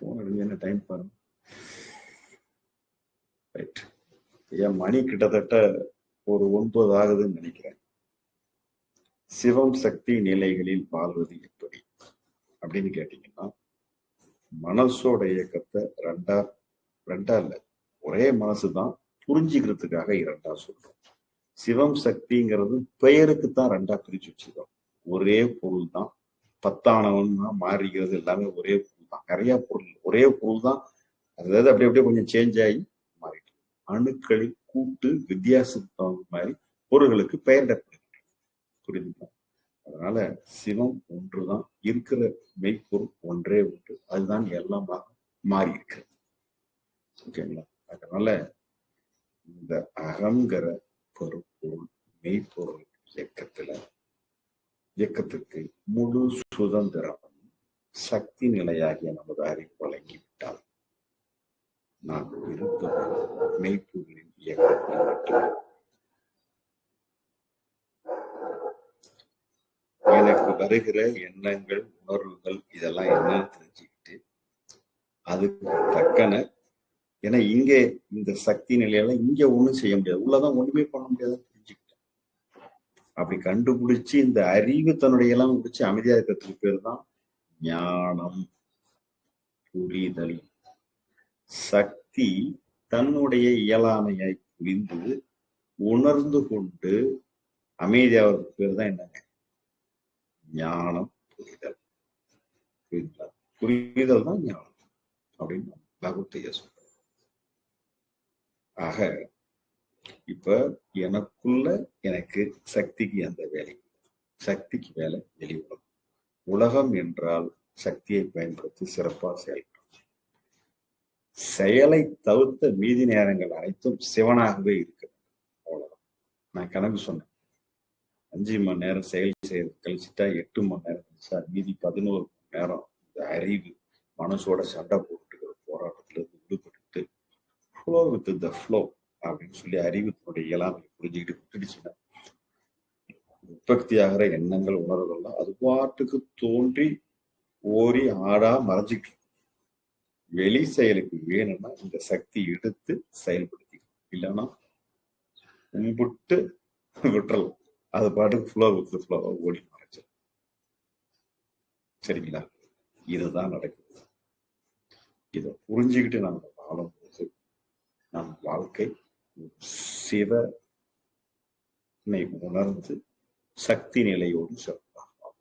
போன் எடுங்க என்ன டைம் பாருங்க. ரைட் என் மணி கிட்டத்தட்ட ஒரு ஒன்பது ஆகுதுன்னு நினைக்கிறேன். சிவம் சக்தி நிலைகளில் வாழ்வது எப்படி? அப்படின்னு கேட்டீங்கன்னா மனசோட இயக்கத்தை ரெண்டா ரெண்டா இல்ல ஒரே மனசுதான் புரிஞ்சுக்கிறதுக்காக இரண்டா சொல்றோம். சிவம் சக்திங்கிறது பெயருக்கு தான் ரெண்டா பிரிச்சு வச்சிருக்கோம். ஒரே பொருள் தான் பத்தானவன் தான் மாறிக்கிறது எல்லாமே ஒரே பொருள் தான் நிறைய பொருள் ஒரே பொருள் தான் அதாவது அப்படி அப்படியே கொஞ்சம் சேஞ்ச் ஆகி மாறிட்டு அணுக்களை கூட்டு வித்தியாசத்துக்கு தகுந்த மாதிரி பொருள்களுக்கு பெயர் புரியுதுங்களா அதனால சிவம் ஒன்றுதான் இருக்கிற மெய்ப்பொருள் ஒன்றே ஒன்று. அதுதான் எல்லாமாக மாறி இருக்கிறது ஓகேங்களா? அதனால இந்த அகங்கிற பொருள் மெய்ப்பொருள் இயக்கத்துல இயக்கத்துக்கு முழு சுதந்திரம் சக்தி நிலையாகிய நமது அறிவு வழங்கிவிட்டால் நான் இருப்பது மெய்ப்பொருளின் இயக்கத்தில் மட்டுமே எனக்கு வருகிற எண்ணங்கள் உணர்வுகள் இதெல்லாம் என்னன்னு தெரிஞ்சுக்கிட்டு அதுக்கு தக்கன ஏன்னா இங்க இந்த சக்தி நிலையெல்லாம் இங்க ஒண்ணும் செய்ய முடியாது. உள்ளதான் ஒண்ணுமே பண்ண முடியாதுன்னு தெரிஞ்சுக்கிட்டேன். அப்படி கண்டுபிடிச்சு இந்த அறிவு தன்னுடைய எல்லாம் முடிச்சு அமைதியா இருக்கிறதுக்கு பேர் தான் ஞானம் புரிதல். சக்தி தன்னுடைய இயலாமையை புரிந்து உணர்ந்து கொண்டு அமைதியாவதுக்கு பேர் தான் என்னங்க? ஞானம் புரிதல். புரிதல். புரிதல் தான் ஞானம் அப்படின்னு பகவத்தைய சொல்ற ஆக இப்ப எனக்குள்ள எனக்கு சக்திக்கு அந்த வேலை சக்திக்கு வேலை வெளிவரும் உலகம் உலகம் என்றால் சக்தியை பயன்படுத்தி சிறப்பாக செயல்படும். செயலை தவிர்த்த மீதி நேரங்கள் அனைத்தும் சிவனாகவே இருக்கு அவ்வளவுதான். நான் கணக்கு சொன்னேன். அஞ்சு மணி நேரம் செயல் செய்யறது கழிச்சுட்டா எட்டு மணி நேரம் கழிச்சா மீதி பதினோரு மணி நேரம் இந்த அறிவு மனசோட சண்டை போட்டுக்கிற போராட்டத்துல இருந்து விடுபட்டு ஃப்ளோ வித் த ஃப்ளோ அப்படின்னு சொல்லி அறிவுத்தினுடைய இயலாமை புரிஞ்சுக்கிட்டு விட்டுடுச்சுன்னா உற்பத்தி ஆகிற எண்ணங்கள் உணர்வுகள்லாம் அது பாட்டுக்கு தோன்றி ஓரி ஆடா மறைஞ்சிட்டு வெளி செயலுக்கு வேணும்னா இந்த சக்தி எடுத்து செயல்படுத்திக்கணும். இல்லைன்னா கும்பிட்டு விட்டுறலாம். அது பாட்டுக்கு ஃப்ளோ வித் ஃப்ளோவா ஓடி மறைச்சு. சரிங்களா? இதுதான் நடக்குது. இதை புரிஞ்சுக்கிட்டு நம்ம வாழும்போது நம் வாழ்க்கை சிவனை உணர்ந்து சக்தி நிலையோடு சிறப்பாக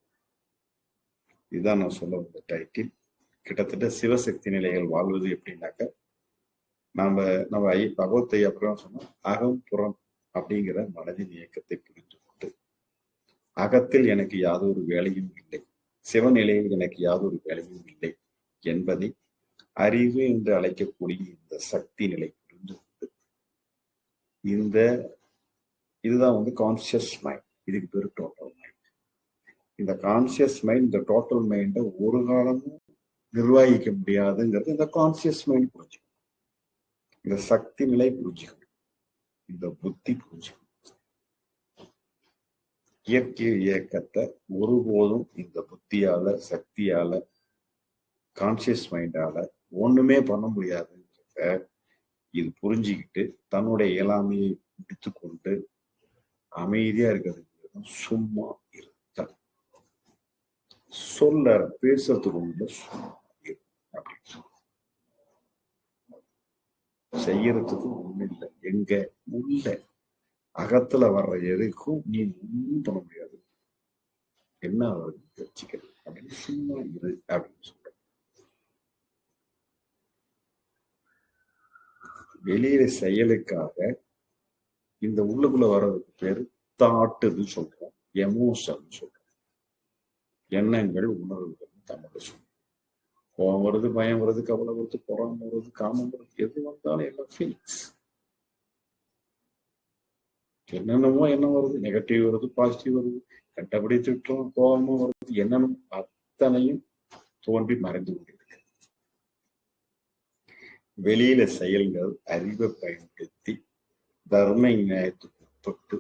இதுதான் நான் சொல்ல வந்த டைட்டில் கிட்டத்தட்ட சிவசக்தி நிலைகள் வாழ்வது எப்படின்னாக்க நாம நம்ம ஐ பகவத்தை அப்புறம் சொன்னோம் அகம் புறம் அப்படிங்கிற மனதின் இயக்கத்தை புரிந்து அகத்தில் எனக்கு யாதொரு வேலையும் இல்லை. சிவநிலையில் எனக்கு யாதொரு வேலையும் இல்லை என்பதை அறிவு என்று அழைக்கக்கூடிய இந்த சக்தி நிலை புரிந்து கொண்டு இந்த இதுதான் வந்து கான்சியஸ் மைண்ட் இதுக்கு பேர் டோட்டல் மைண்ட் இந்த கான்சியஸ் மைண்ட் இந்த டோட்டல் மைண்டை ஒரு காலமும் நிர்வகிக்க முடியாதுங்கிறது இந்த கான்சியஸ் மைண்ட் புரிஞ்சுக்கணும். இந்த சக்தி நிலை புரிஞ்சுக்கணும். இந்த புத்தி புரிஞ்சுக்கணும். இயற்கை இயக்கத்தை ஒருபோதும் இந்த புத்தியால சக்தியால கான்சியஸ் மைண்டால ஒண்ணுமே பண்ண முடியாதுன்றத இது புரிஞ்சுக்கிட்டு தன்னுடைய இயலாமையை எடுத்துக்கொண்டு அமைதியா இருக்கிறது சும்மா இருத்தல். சொல்ல பேசுறதுக்கு ஒண்ணு சும்மா அப்படின்னு சொல்லு. செய்யறதுக்கு ஒண்ணு இல்லை. எங்க? உள்ள. அகத்துல வர்ற எதுக்கும் நீ ஒன்றும் பண்ண முடியாது. என்ன வருது தெரிஞ்சுக்கிறது அப்படின்னு சும்மா இரு அப்படின்னு சொல்ற வெளியில செயலுக்காக இந்த உள்ளுக்குள்ள வர்றதுக்கு பேரு தாட்டுன்னு சொல்றோம். எமோஷன் சொல்றோம். எண்ணங்கள் உணர்வுகள் தமிழ் சொல்றோம். கோபம் வருது பயம் வருது கவலை வருது பொறாம வருது காமம் வருது எது வந்தாலும் எல்லாம் ஃபீலிங்ஸ் என்னென்னமோ என்ன வருது? நெகட்டிவ் வருது பாசிட்டிவ் வருது. கண்டபடி திட்டம் கோபமும் வருது. என்னென்ன அத்தனையும் தோன்றி மறைந்து கொண்டிருக்கு வெளியில செயல்கள் அறிவை பயன்படுத்தி தர்ம நியாயத்துக்கு உட்பட்டு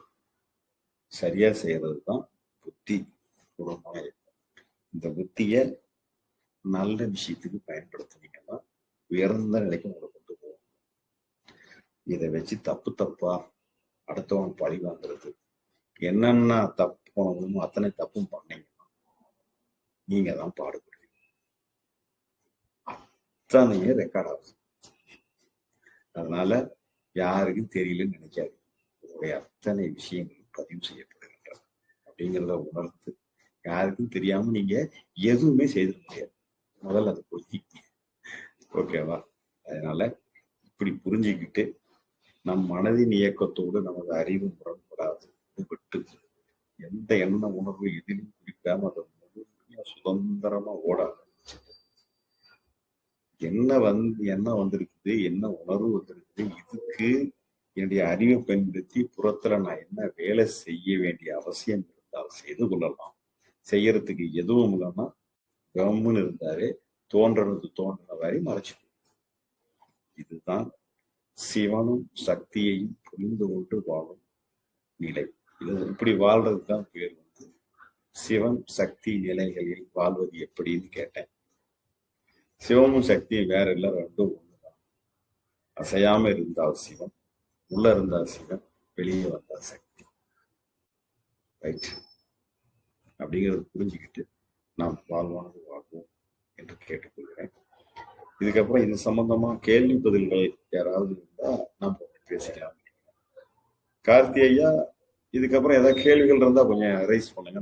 சரியா செய்யறது தான் புத்தி பூர்வமாக இருக்கும் இந்த புத்திய நல்ல விஷயத்துக்கு பயன்படுத்துனீங்கன்னா உயர்ந்த நிலைக்கு உங்களை கொண்டு போகும் இதை வச்சு தப்பு தப்பா அடுத்தவன் பழி வாங்குறது. என்னென்ன தப்பு போனதுமோ அத்தனை தப்பும் பண்ணீங்கன்னா நீங்க தான் பாடுபடுவீங்க அத்தனையும் ரெக்கார்ட் ஆகுது அதனால யாருக்கும் தெரியலன்னு நினைக்காது உங்களுடைய அத்தனை விஷயங்களும் பதிவு செய்யப்படுகின்றன. அப்படிங்கிறத உணர்த்து யாருக்கும் தெரியாம நீங்க எதுவுமே செய்திட முடியாது. முதல்ல அதை புரிஞ்சிக்க ஓகேவா? அதனால இப்படி புரிஞ்சுக்கிட்டு நம் மனதின் இயக்கத்தோடு நமது அறிவு முரண்படாது. விட்டு எந்த எண்ண உணர்வு எதிலும் குறிக்காம அதை முழுமையா சுதந்திரமா ஓட என்ன வந்து என்ன வந்திருக்குது என்ன உணர்வு வந்திருக்குது இதுக்கு என்னுடைய அறிவை பயன்படுத்தி புறத்துல நான் என்ன வேலை செய்ய வேண்டிய அவசியம் இருந்தால் செய்து கொள்ளலாம். செய்யறதுக்கு எதுவும் இல்லைன்னா கம்முன்னு இருந்தாலே தோன்றது தோன்றின வரை மறைச்சு இதுதான் சிவனும் சக்தியையும் புரிந்து கொண்டு வாழும் நிலை. இது இப்படி வாழ்றது தான் பேர் வந்து. சிவன் சக்தி நிலைகளில் வாழ்வது எப்படின்னு கேட்டேன். சிவமும் சக்தியும் வேற இல்லை ரெண்டும் ஒண்ணுதான். அசையாம இருந்தால் சிவன் உள்ள இருந்தால் சிவன் வெளியே வந்தால் சக்தி. ரைட் அப்படிங்கிறது புரிஞ்சுக்கிட்டு நாம் வாழ்வானது வாழ்வோம் என்று கேட்டுக்கொள்கிறேன். இதுக்கப்புறம் இது சம்பந்தமா கேள்வி பதில்கள் யாராவது இருந்தா நாம் பேசிக்கலாம். கார்த்தி ஐயா இதுக்கப்புறம் ஏதாவது கேள்விகள் இருந்தா கொஞ்சம் ரைஸ் பண்ணுங்க